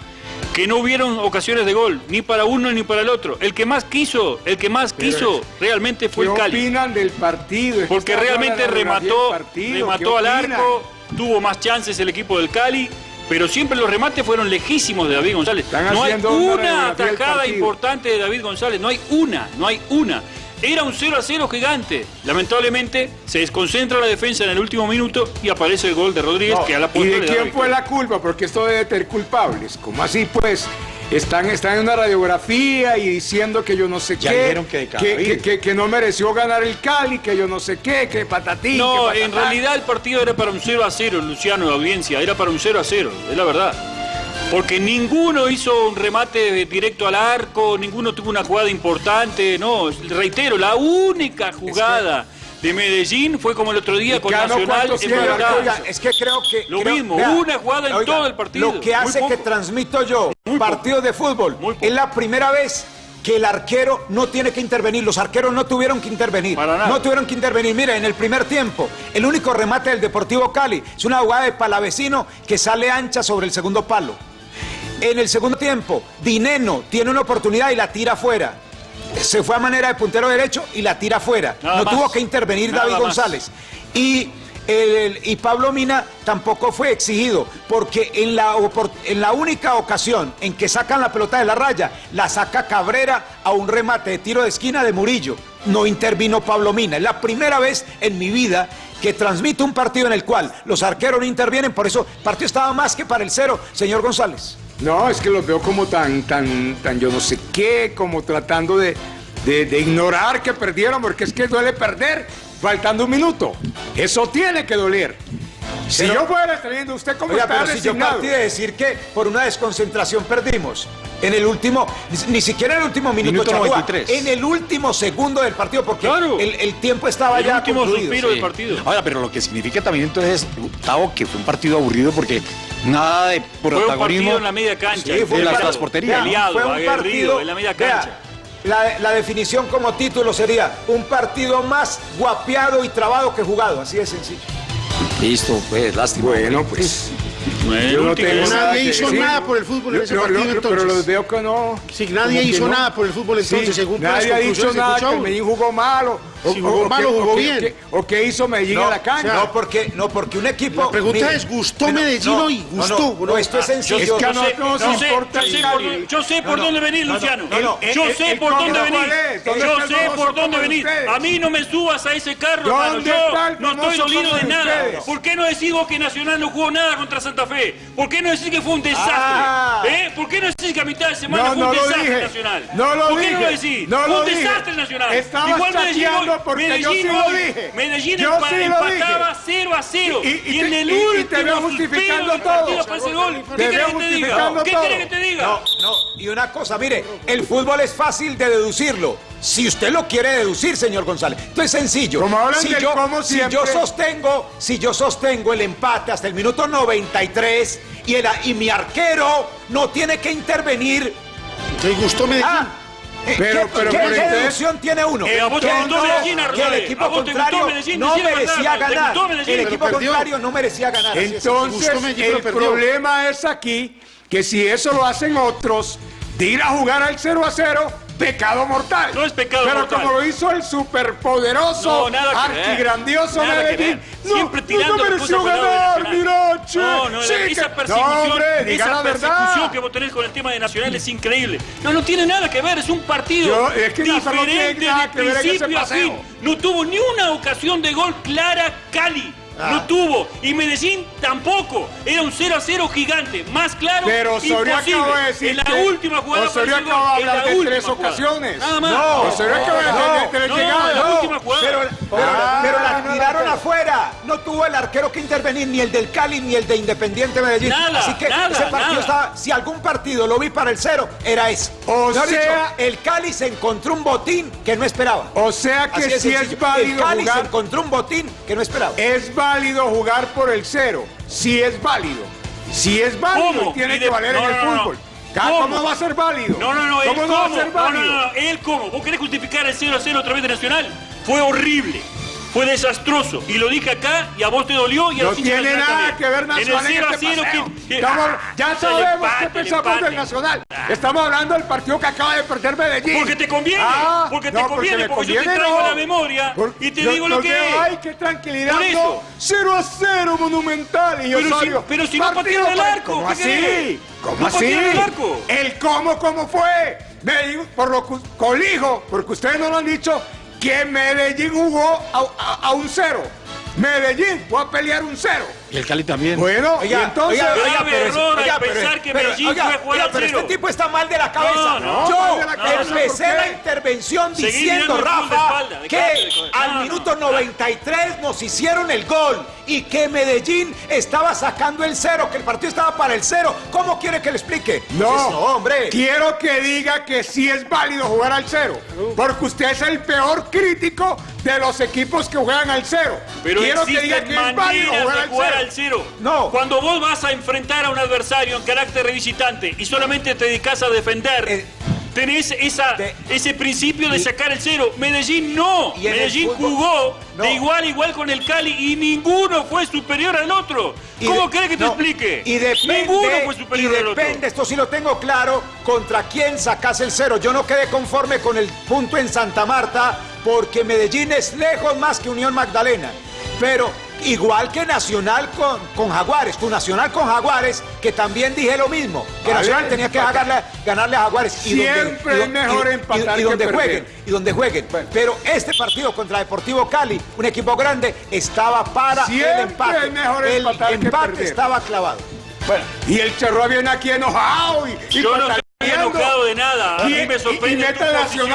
que no hubieron ocasiones de gol, ni para uno ni para el otro. El que más quiso, el que más Pero quiso realmente fue ¿Qué el Cali. opinan del partido? Porque realmente remató, remató ¿Qué al arco, tuvo más chances el equipo del Cali, pero siempre los remates fueron lejísimos de David González. no hay una partido. importante de David González, no hay una, no hay una. Era un 0 a 0 gigante. Lamentablemente se desconcentra la defensa en el último minuto y aparece el gol de Rodríguez No, que a la ¿Y postre de le quién fue la culpa? Porque esto debe tener culpables. ¿Cómo así, pues? Están, están en una radiografía y diciendo que yo no sé Ya qué. dijeron que de que, que- que- que no mereció ganar el Cali, que yo no sé qué, que patatín. No, que en realidad el partido era para un 0 a 0, Luciano, de audiencia, era para un 0 a 0, es la verdad. Porque ninguno hizo un remate directo al arco, ninguno tuvo una jugada importante, no, reitero, la única jugada de Medellín fue como el otro día con Nacional en oiga, es que creo que Lo creo- mismo, vea, una jugada en oiga, todo el partido. Lo que Muy hace que transmito yo partidos de fútbol es la primera vez que el arquero no tiene que intervenir. Los arqueros no tuvieron que intervenir. No tuvieron que intervenir. Mira, en el primer tiempo, el único remate del Deportivo Cali es una jugada de Palavecino que sale ancha sobre el segundo palo. En el segundo tiempo, Dineno tiene una oportunidad y la tira afuera. Se fue a manera de puntero derecho y la tira afuera. Nada no más. tuvo que intervenir Nada David más. González. Y, el- y Pablo Mina tampoco fue exigido, porque en la, en la única ocasión en que sacan la pelota de la raya, la saca Cabrera a un remate de tiro de esquina de Murillo. No intervino Pablo Mina. Es la primera vez en mi vida que transmito un partido en el cual los arqueros no intervienen, por eso el partido estaba más que para el cero, señor González. No, es que los veo como tan, tan, tan yo no sé qué, como tratando de, de- de ignorar que perdieron, porque es que duele perder faltando un minuto. Eso tiene que doler. Si Pero- yo fuera estar usted como Oiga, está pero si yo partí de decir que por una desconcentración perdimos. En el último, ni, ni siquiera en el último minuto, Minuto Charrúa, 93. en el último segundo del partido, porque el, el tiempo estaba ya concluido. Sí. Ahora, pero lo que significa también entonces, Gustavo, que fue un partido aburrido porque nada de Fue un protagonismo. partido en la media cancha. Sí, fue las, las porterías. Fue un partido en la media vea, cancha. La, la definición como título sería un partido más guapeado y trabado que jugado, así de sencillo. Listo, pues, lástima. Bueno, pues. Yo no tengo nada Nadie que hizo decir. nada por el fútbol en Lo- ese lo- partido lo- entonces. Pero los veo que no. Sí, nadie hizo no. nada por el fútbol entonces, Sí, según nadie ha dicho nada que. Medellín jugó malo. Si jugó malo, que- jugó bien. que- O que hizo Medellín No, en la cancha. no, porque, no, porque un equipo. La pregunta mire, es, ¿gustó pero- Medellín no, hoy? no, no, ¿Gustó? No, esto es sencillo. Yo, Es que sé, yo nos sé- importa yo sé el por, Cali. yo sé por No, no, dónde venir, no, no, Luciano. no, no. Yo sé por dónde venir. cuál es, ¿dónde Yo sé por dónde venir. A mí no me subas a ese carro, ¿Dónde hermano. Yo no estoy dolido de nada. ¿Por qué no decís vos que Nacional no jugó nada contra Santa Fe? ¿Por qué no decís que fue un desastre? Ah. ¿Eh? ¿Por qué no decís que a mitad de semana fue un desastre. Nacional? No lo ¿Por qué no lo decís? Fue un desastre Nacional. Igual Medellín chateando hoy- porque yo Medellín sí lo dije. Medellín Yo empa- sí lo dije. empataba 0 a 0. Y- Y, y- y en te- el y- y te último justificando del partido todo. aparece el gol. ¿Qué querés que te diga? ¿Qué querés que te diga? No, no, y una cosa, mire, el fútbol es fácil de deducirlo. Si usted lo quiere deducir, señor González. Esto es sencillo. Como hablan si yo, cómo si yo sostengo, si yo sostengo el empate hasta el minuto 93 y, el, y mi arquero no tiene que intervenir. ¿Te gustó Medellín? Ah, Pero- ¿qué, pero- qué pero entonces- deducción tiene uno? Eh, ¿a vos te Que gustó no, Medellín, que el equipo ¿A vos te gustó contrario Medellín? no merecía verdad, ¿te ganar. El equipo perdió. contrario no merecía ganar. Entonces, el problema es aquí que si eso lo hacen otros, de ir a jugar al 0 a 0, pecado mortal. No es pecado Pero mortal. como lo hizo el superpoderoso, No, que Medellín, no, Siempre tirando no mereció de ganar, Nacional. mira, che, No, no, sí esa persecución, No, hombre, esa la persecución que vos tenés con el tema de Nacional es increíble. No, no tiene nada que ver, es un partido Yo- es que diferente de principio a fin. No tuvo ni una ocasión de gol clara Cali. Ah. No tuvo. Y Medellín tampoco. Era un 0 a 0 gigante. Más claro, Pero Osorio imposible. acaba de decir en la que última jugada Osorio acaba de hablar de tres ocasiones. Nada más. No, Osorio acaba de hablar de tres no, llegadas. la última jugada. Pero, pero- Ah, pero la afuera. No tuvo el arquero que intervenir, ni el del Cali, ni el de Independiente Medellín. Nada, Así que nada, ese partido nada. estaba. Si algún partido lo vi para el cero, era ese. O Mejor sea- dicho, el Cali se encontró un botín que no esperaba. O sea que sí sencillo. es válido El Cali se jugar. encontró un botín que no esperaba. Es válido jugar por el cero. Sí es válido. Sí es válido ¿Cómo? y tiene Y de- que valer no, en el no, fútbol. Ca- ¿Cómo? va a ser válido? No, no, no, él ¿Cómo cómo, no va a ser no, no, válido? no, no, él cómo. ¿Vos querés justificar el 0 a 0 otra vez de Nacional? Fue horrible. Fue desastroso. Y lo dije acá y a vos te dolió y a No los tiene Nacional nada también. que ver En Nacional el en 0 a este 0 paseo. que- que- Estamos- Ah, ya el sabemos empate, qué el pensamos empate. del Nacional. Estamos hablando del partido que acaba de perder Medellín. Porque te conviene, Ah, porque te no, conviene, me porque yo te conviene, traigo no. la memoria Por- y te yo- digo lo yo que es. Ay, qué tranquilidad. Por eso. no. 0 a 0 monumental. Y Pero si- Osorio, pero si no partido patearon el para- arco, ¿Cómo ¿qué así? ¿Cómo No así? patearon el arco. El cómo, cómo fue. Medellín, por lo que colijo, porque ustedes no lo han dicho, que Medellín jugó a, un cero. Medellín fue a pelear un cero. Y el Cali también. Bueno, Oiga, y entonces. oiga, oiga, Grave pero, error al oiga, pero- pensar que pero- Medellín oiga, fue oiga, pero este tipo está mal de la cabeza. No, no, Yo cabeza, empecé la intervención Seguí diciendo, de Rafa, espalda, de que de al No, no. minuto 93 nos hicieron el gol y que Medellín estaba sacando el cero, que el partido estaba para el cero. ¿Cómo quiere que le explique? No, Pues, hombre. Quiero que diga que sí es válido jugar al cero. Porque usted es el peor crítico de los equipos que juegan al cero. Pero Quiero que diga que es válido jugar al cero. Al cero. No. Cuando vos vas a enfrentar a un adversario en carácter de visitante y solamente te dedicas a defender, Eh, tenés esa, ese principio de sacar el cero. Medellín no. Y Medellín fútbol- jugó No. de igual a igual con el Cali y ninguno fue superior al otro. Y ¿Cómo querés que te no, explique? Y depende, ninguno fue y superior al otro. depende, esto sí lo tengo claro, contra quién sacas el cero. Yo no quedé conforme con el punto en Santa Marta porque Medellín es lejos más que Unión Magdalena. Pero igual que Nacional con, con Jaguares, con Nacional con Jaguares, que también dije lo mismo, que Vale, Nacional tenía que ganarle, ganarle a Jaguares. y donde- Siempre y es mejor y- y- empatar y que donde perder. jueguen y donde jueguen. Pero este partido contra Deportivo Cali, un equipo grande, estaba para Siempre el empate. es mejor el empatar empate estaba clavado. Bueno, Y el Charrúa viene aquí enojado y, y Yo no estoy enojado de nada. A Y- mí me y- sorprende y mete tu a posición.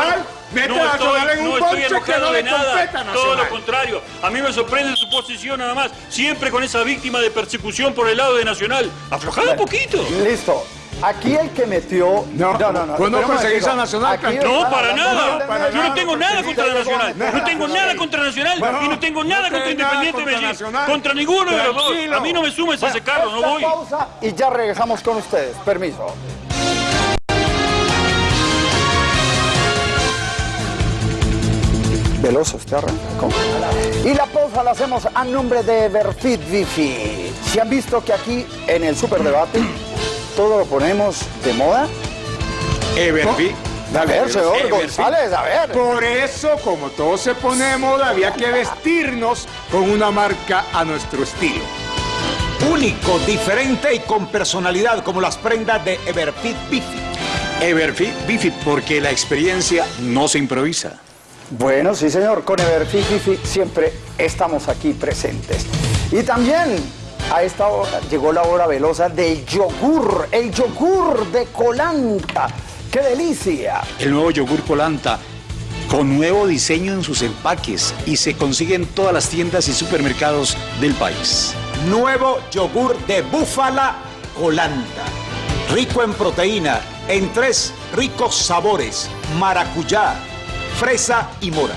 No estoy, en un no estoy enojado no de nada. Todo lo contrario. A mí me sorprende su posición nada más. Siempre con esa víctima de persecución por el lado de Nacional. Aflojado un poquito. Listo. Aquí el que metió. No, no, no. vos no espera un perseguís a Nacional. No, para nada. de para Yo no tengo nada contra Nacional. No tengo nada contra Nacional No, y no tengo no nada contra Independiente contra Medellín. Nacional. Contra ninguno de los dos. A mí no me sumes a ese carro, no voy. pausa y ya regresamos con ustedes. Permiso. Veloso, usted arranca. ¿Cómo? Y la pausa la hacemos a nombre de Everfit Bifi. Si han visto que aquí en el Superdebate todo lo ponemos de moda. Everfi. A ver, señor Everfi. González, a ver. Por eso, como todo se pone de moda, había que vestirnos con una marca a nuestro estilo. Único, diferente y con personalidad, como las prendas de Everfit Bifi. Everfit Bifit, porque la experiencia no se improvisa. Bueno, sí, señor. Con Everfit Bifi siempre estamos aquí presentes. Y también a esta hora llegó la hora velosa del yogur, el yogur de Colanta. ¡Qué delicia! El nuevo yogur Colanta con nuevo diseño en sus empaques y se consigue en todas las tiendas y supermercados del país. Nuevo yogur de búfala Colanta. Rico en proteína, en tres ricos sabores: maracuyá, fresa y mora.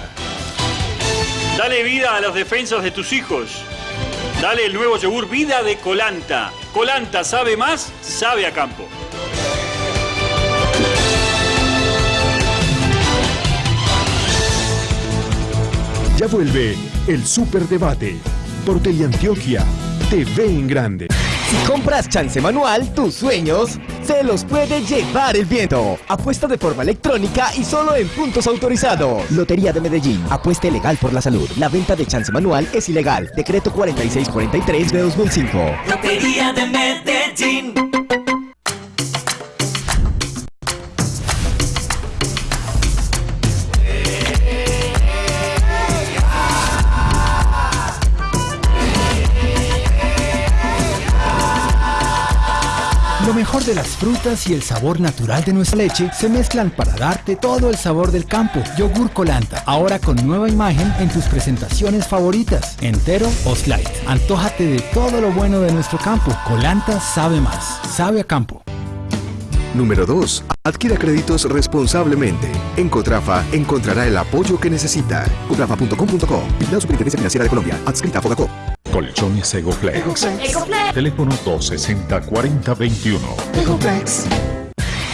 Dale vida a las defensas de tus hijos. Dale el nuevo yogur Vida de Colanta. Colanta sabe más, sabe a campo. Ya vuelve el Superdebate por Teleantioquia TV en grande. Si compras chance manual, tus sueños se los puede llevar el viento. Apuesta de forma electrónica y solo en puntos autorizados. Lotería de Medellín. Apuesta legal por la salud. La venta de chance manual es ilegal. Decreto 4643 de 2005. Lotería de Medellín. Mejor de las frutas y el sabor natural de nuestra leche se mezclan para darte todo el sabor del campo. Yogur Colanta, ahora con nueva imagen en tus presentaciones favoritas, entero o slide. Antójate de todo lo bueno de nuestro campo. Colanta sabe más, sabe a campo. Número 2. Adquiera créditos responsablemente. En Cotrafa encontrará el apoyo que necesita. Cotrafa.com.co. Vigilado Superintendencia Financiera de Colombia. Adscrita a Fogacop. Colchones Egoflex. Teléfono 260-4021.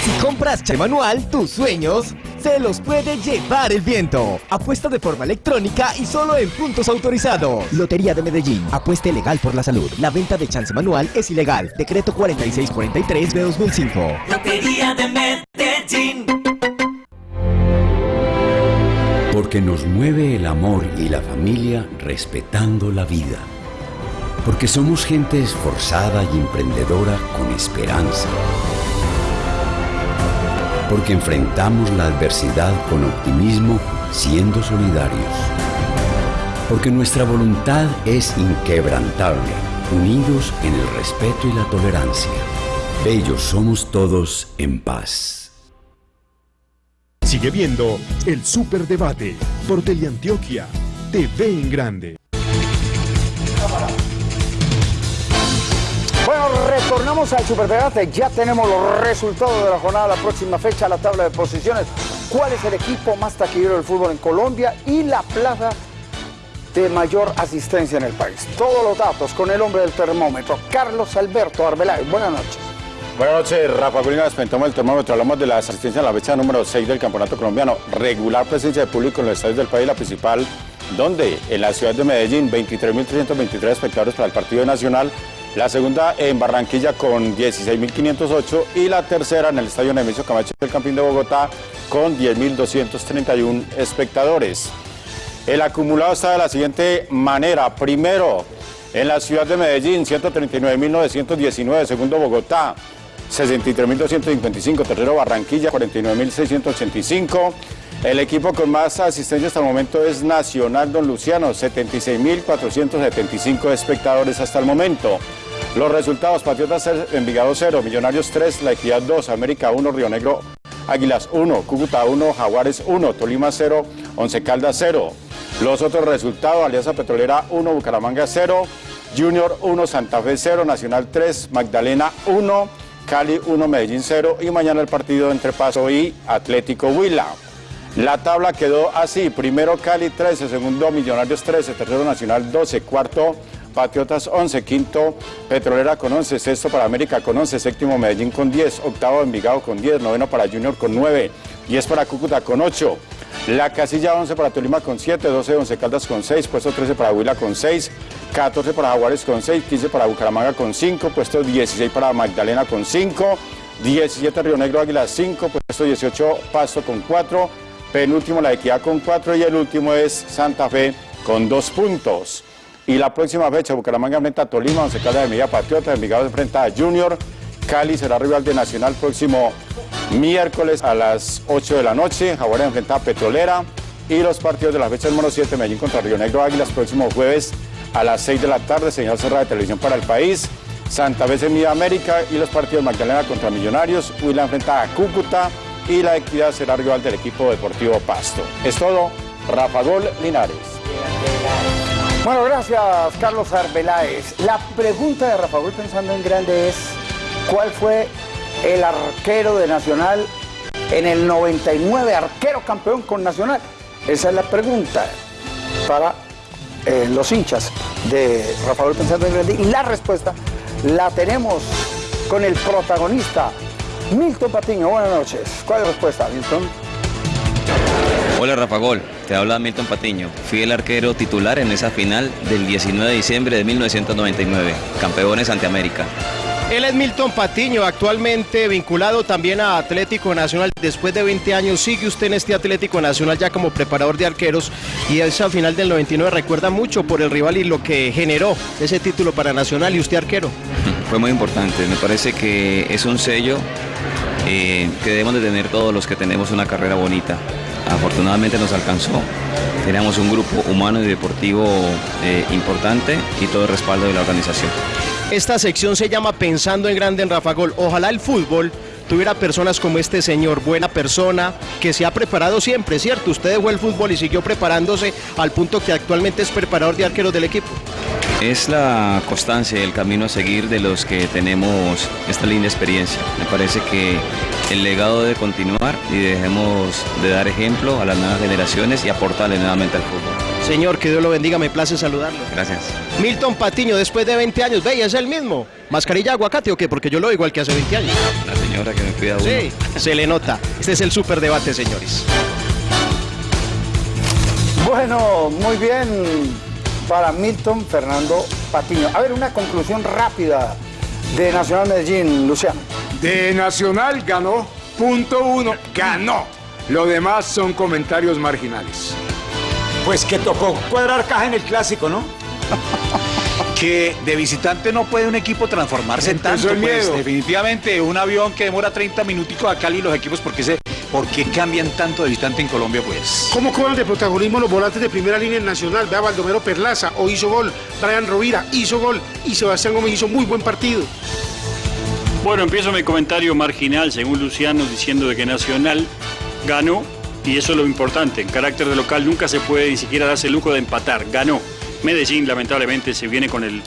Si compras chance manual, tus sueños se los puede llevar el viento. Apuesta de forma electrónica y solo en puntos autorizados. Lotería de Medellín. Apuesta legal por la salud. La venta de chance manual es ilegal. Decreto 4643 de 2005. Lotería de Medellín. Porque nos mueve el amor y la familia respetando la vida. Porque somos gente esforzada y emprendedora con esperanza. Porque enfrentamos la adversidad con optimismo siendo solidarios. Porque nuestra voluntad es inquebrantable. unidos en el respeto y la tolerancia. Bellos somos todos en paz. Sigue viendo el Superdebate por Teleantioquia TV en Grande. Bueno, retornamos al Superdebate. Ya tenemos los resultados de la jornada, la próxima fecha, la tabla de posiciones. ¿Cuál es el equipo más taquillero del fútbol en Colombia y la plaza de mayor asistencia en el país? Todos los datos con el hombre del termómetro, Carlos Alberto Arbeláez. Buenas noches. Buenas noches, Rafa Gulina, despentamos el termómetro, hablamos de la asistencia en la fecha número 6 del Campeonato Colombiano, regular presencia de público en los estadios del país, la principal, donde en la ciudad de Medellín, 23.323 espectadores para el partido nacional, la segunda en Barranquilla con 16.508 y la tercera en el Estadio Nemesio Camacho del Campín de Bogotá con 10.231 espectadores. El acumulado está de la siguiente manera. Primero, en la ciudad de Medellín, 139.919. Segundo, Bogotá, 63.255. Tercero, Barranquilla, 49.685. El equipo con más asistencia hasta el momento es Nacional Don Luciano, 76.475 espectadores hasta el momento. Los resultados, Patriotas Envigado 0, Millonarios 3, La Equidad 2, América 1, Río Negro Águilas 1, Cúcuta 1, Jaguares 1, Tolima 0, Once Caldas 0. Los otros resultados, Alianza Petrolera 1, Bucaramanga 0, Junior 1, Santa Fe 0, Nacional 3, Magdalena 1, Cali 1, Medellín 0 y mañana el partido entre Paso y Atlético Huila. La tabla quedó así, primero Cali 13, segundo Millonarios 13, tercero Nacional 12, cuarto Patriotas 11, quinto Petrolera con 11, sexto para América con 11, séptimo Medellín con 10, octavo Envigado con 10, noveno para Junior con 9, 10 para Cúcuta con 8, la casilla 11 para Tolima con 7, 12 Once Caldas con 6, puesto 13 para Huila con 6, 14 para Jaguares con 6, 15 para Bucaramanga con 5, puesto 16 para Magdalena con 5, 17 Río Negro Águila 5, puesto 18 Pasto con 4, penúltimo La Equidad con 4 y el último es Santa Fe con 2 puntos. Y la próxima fecha, Bucaramanga enfrenta a Tolima, Once Caldas de Medida Patriota, Envigado enfrenta a Junior, Cali será rival de Nacional próximo miércoles a las 8 de la noche, Jaguares enfrenta a Petrolera y los partidos de la fecha número 7, Medellín contra Río Negro Águilas, próximo jueves a las 6 de la tarde, señal cerrada de televisión para el país, Santa Fe Semilla América y los partidos Magdalena contra Millonarios, Huila enfrenta a Cúcuta y la Equidad será rival del equipo deportivo Pasto. Es todo, Rafa Gol Linares. Bueno, gracias Carlos Arbeláez. La pregunta de Rafa Gol pensando en grande es, ¿cuál fue el arquero de Nacional en el 99, arquero campeón con Nacional? Esa es la pregunta para eh, los hinchas de Rafa Gol pensando en grande. Y la respuesta la tenemos con el protagonista, Milton Patiño. Buenas noches. ¿Cuál es la respuesta, Milton? Hola Rafa Gol, te habla Milton Patiño. Fui el arquero titular en esa final del 19 de diciembre de 1999, campeones ante América. Él es Milton Patiño, actualmente vinculado también a Atlético Nacional. Después de 20 años sigue usted en este Atlético Nacional ya como preparador de arqueros y esa final del 99 recuerda mucho por el rival y lo que generó ese título para Nacional y usted arquero. Fue muy importante, me parece que es un sello eh, que debemos de tener todos los que tenemos una carrera bonita. Afortunadamente nos alcanzó. Teníamos un grupo humano y deportivo eh, importante y todo el respaldo de la organización. Esta sección se llama Pensando en Grande en Rafa Gol. Ojalá el fútbol tuviera personas como este señor, buena persona, que se ha preparado siempre, ¿cierto? Usted dejó el fútbol y siguió preparándose al punto que actualmente es preparador de arqueros del equipo. Es la constancia y el camino a seguir de los que tenemos esta linda experiencia. Me parece que el legado debe continuar y dejemos de dar ejemplo a las nuevas generaciones y aportarle nuevamente al fútbol. Señor, que Dios lo bendiga, me place saludarlo. Gracias. Milton Patiño, después de 20 años, ve, es el mismo. ¿Mascarilla aguacate o qué? Porque yo lo igual que hace 20 años. La señora que me cuida uno. Sí, se le nota. Este es el superdebate, señores. Bueno, muy bien para Milton Fernando Patiño. A ver, una conclusión rápida de Nacional Medellín, Luciano. De Nacional ganó, punto uno, ganó. Lo demás son comentarios marginales. Pues que tocó cuadrar caja en el clásico, ¿no? que de visitante no puede un equipo transformarse en tanto. Pues, definitivamente un avión que demora 30 minuticos a Cali los equipos porque ese ¿Por qué cambian tanto de visitante en Colombia, pues? ¿Cómo cobran de protagonismo los volantes de primera línea en Nacional? Vea Baldomero Perlaza, o hizo gol, Brian Rovira hizo gol y Sebastián Gómez hizo muy buen partido. Bueno, empiezo mi comentario marginal, según Luciano, diciendo de que Nacional ganó, y eso es lo importante. En carácter de local nunca se puede ni siquiera darse el lujo de empatar. Ganó. Medellín, lamentablemente, se viene con el,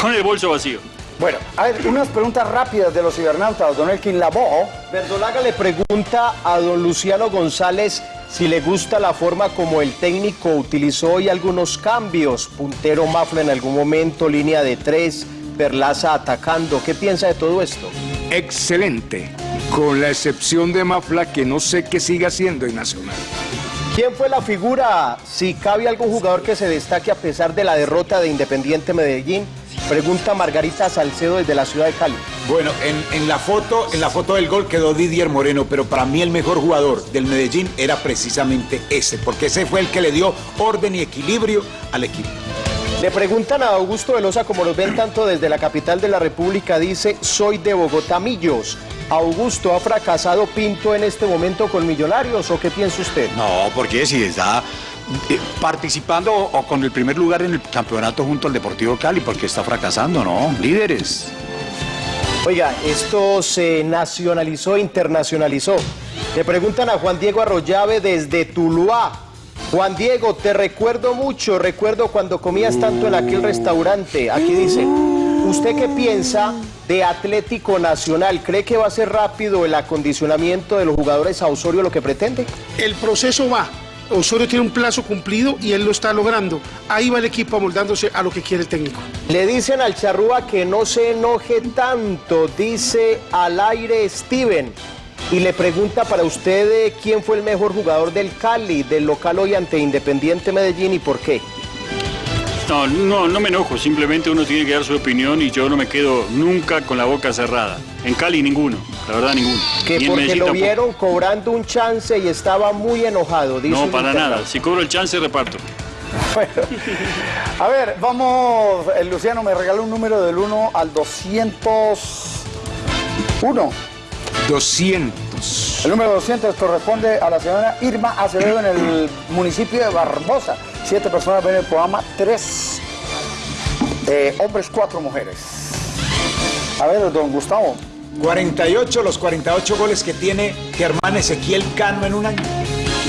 con el bolso vacío. Bueno, a ver, unas preguntas rápidas de los cibernautas. Don Elkin Labo. Verdolaga le pregunta a don Luciano González si le gusta la forma como el técnico utilizó hoy algunos cambios. Puntero Mafla en algún momento, línea de tres, Perlaza atacando. ¿Qué piensa de todo esto? Excelente, con la excepción de Mafla que no sé qué sigue haciendo en Nacional. ¿Quién fue la figura? Si cabe algún jugador que se destaque a pesar de la derrota de Independiente Medellín, pregunta Margarita Salcedo desde la ciudad de Cali. Bueno, en, en la foto, en la foto del gol quedó Didier Moreno, pero para mí el mejor jugador del Medellín era precisamente ese, porque ese fue el que le dio orden y equilibrio al equipo. Le preguntan a Augusto Velosa, como los ven tanto desde la capital de la República, dice, soy de Bogotá Millos. Augusto, ¿ha fracasado Pinto en este momento con Millonarios o qué piensa usted? No, porque si está participando o con el primer lugar en el campeonato junto al Deportivo Cali, porque está fracasando, ¿no? Líderes. Oiga, esto se nacionalizó, internacionalizó. Le preguntan a Juan Diego Arroyave desde Tuluá. Juan Diego, te recuerdo mucho, recuerdo cuando comías tanto en aquel restaurante. Aquí dice, ¿usted qué piensa de Atlético Nacional? ¿Cree que va a ser rápido el acondicionamiento de los jugadores a Osorio lo que pretende? El proceso va. Osorio tiene un plazo cumplido y él lo está logrando. Ahí va el equipo amoldándose a lo que quiere el técnico. Le dicen al charrúa que no se enoje tanto, dice al aire Steven. Y le pregunta para usted eh, quién fue el mejor jugador del Cali, del local hoy ante Independiente Medellín y por qué. No, no, no me enojo, simplemente uno tiene que dar su opinión y yo no me quedo nunca con la boca cerrada. En Cali ninguno, la verdad ninguno. Que Ni porque lo tampoco. vieron cobrando un chance y estaba muy enojado. Dice No, para nada. Si cobro el chance, reparto. A ver, vamos, el Luciano me regaló un número del 1 al 201. 200. El número 200 corresponde a la señora Irma Acevedo en el municipio de Barbosa. Siete personas ven el programa, tres eh, hombres, cuatro mujeres. A ver, don Gustavo. 48, los 48 goles que tiene Germán Ezequiel Cano en un año.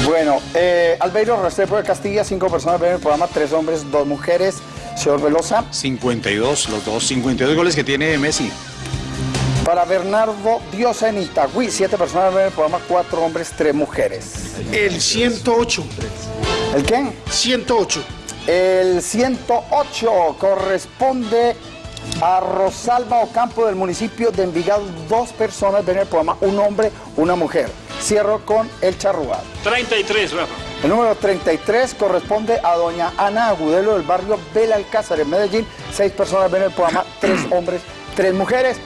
Bueno, eh, Albeiro Restrepo de Castilla, cinco personas ven el programa, tres hombres, dos mujeres. Señor Velosa. 52, los dos, 52 goles que tiene Messi. Para Bernardo Diosa en Itagüí, siete personas ven el programa, cuatro hombres, tres mujeres. El 108. ¿El qué? 108. El 108 corresponde a Rosalba Ocampo del municipio de Envigado. Dos personas ven el programa, un hombre, una mujer. Cierro con el charrúa. 33, Rafa. El número 33 corresponde a doña Ana Agudelo del barrio Belalcázar en Medellín. Seis personas ven el programa, tres hombres, tres mujeres.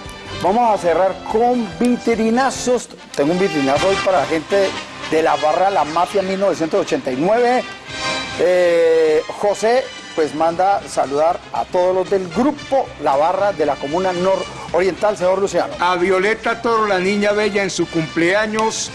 Vamos a cerrar con vitrinazos. Tengo un vitrinazo hoy para la gente de la barra La Mafia 1989. Eh, José pues manda saludar a todos los del grupo La Barra de la Comuna Nororiental, señor Luciano. A Violeta Toro, la niña bella en su cumpleaños,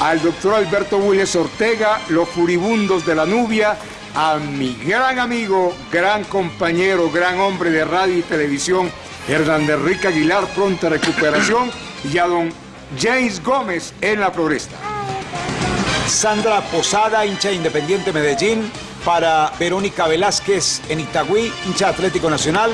al doctor Alberto Willes Ortega, los furibundos de la nubia, a mi gran amigo, gran compañero, gran hombre de radio y televisión, Hernán Enrique Aguilar, pronta recuperación, y a don James Gómez en la Floresta. Sandra Posada, hincha de Independiente Medellín. Para Verónica Velázquez en Itagüí, hincha de Atlético Nacional.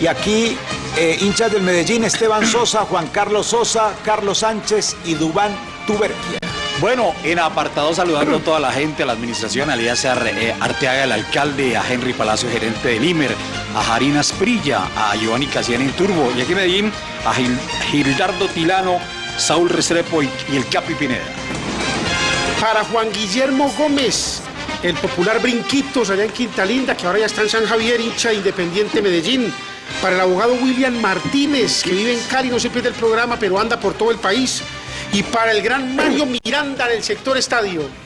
Y aquí, eh, hinchas del Medellín, Esteban Sosa, Juan Carlos Sosa, Carlos Sánchez y Dubán Tuberquia. Bueno, en apartado saludando a toda la gente, a la administración, a Ar- eh, Arteaga, el alcalde, a Henry Palacio, gerente del IMER, a Jarina Sprilla, a Giovanni Casian en Turbo, y aquí en Medellín, a Gil- Gildardo Tilano, Saúl Restrepo y, y el Capi Pineda. Para Juan Guillermo Gómez, el popular Brinquitos allá en Quinta Linda, que ahora ya está en San Javier, hincha de Independiente Medellín. Para el abogado William Martínez, que vive en Cali, no se pierde el programa, pero anda por todo el país. Y para el gran Mario Miranda del sector estadio.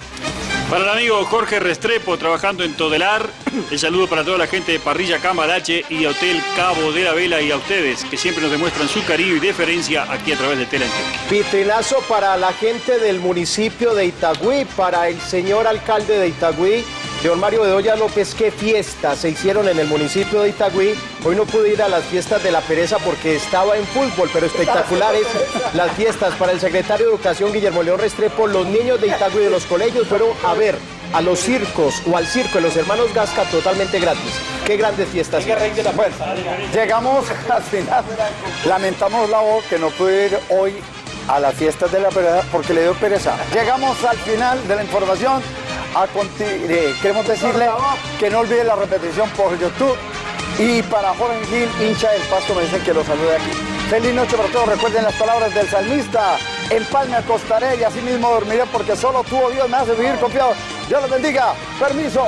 Para el amigo Jorge Restrepo, trabajando en Todelar, el saludo para toda la gente de Parrilla Cambalache y Hotel Cabo de la Vela y a ustedes, que siempre nos demuestran su cariño y deferencia aquí a través de Tela. Vitrinazo para la gente del municipio de Itagüí, para el señor alcalde de Itagüí, Don Mario Bedoya López, qué fiestas se hicieron en el municipio de Itagüí. Hoy no pude ir a las fiestas de la pereza porque estaba en fútbol, pero espectaculares las fiestas para el secretario de Educación Guillermo León Restrepo. Los niños de Itagüí de los colegios fueron a ver a los circos o al circo de los hermanos Gasca totalmente gratis. Qué grandes fiestas. Bueno, llegamos al final. Lamentamos la voz que no pude ir hoy a las fiestas de la pereza porque le dio pereza. Llegamos al final de la información. A conti- eh, queremos decirle que no olvide la repetición por YouTube. Y para Jorge Gil, hincha del pasto, me dicen que lo salude aquí. Feliz noche para todos. Recuerden las palabras del salmista. En paz me acostaré y así mismo dormiré porque solo tú, oh Dios, me hace vivir confiado. Dios los bendiga. Permiso.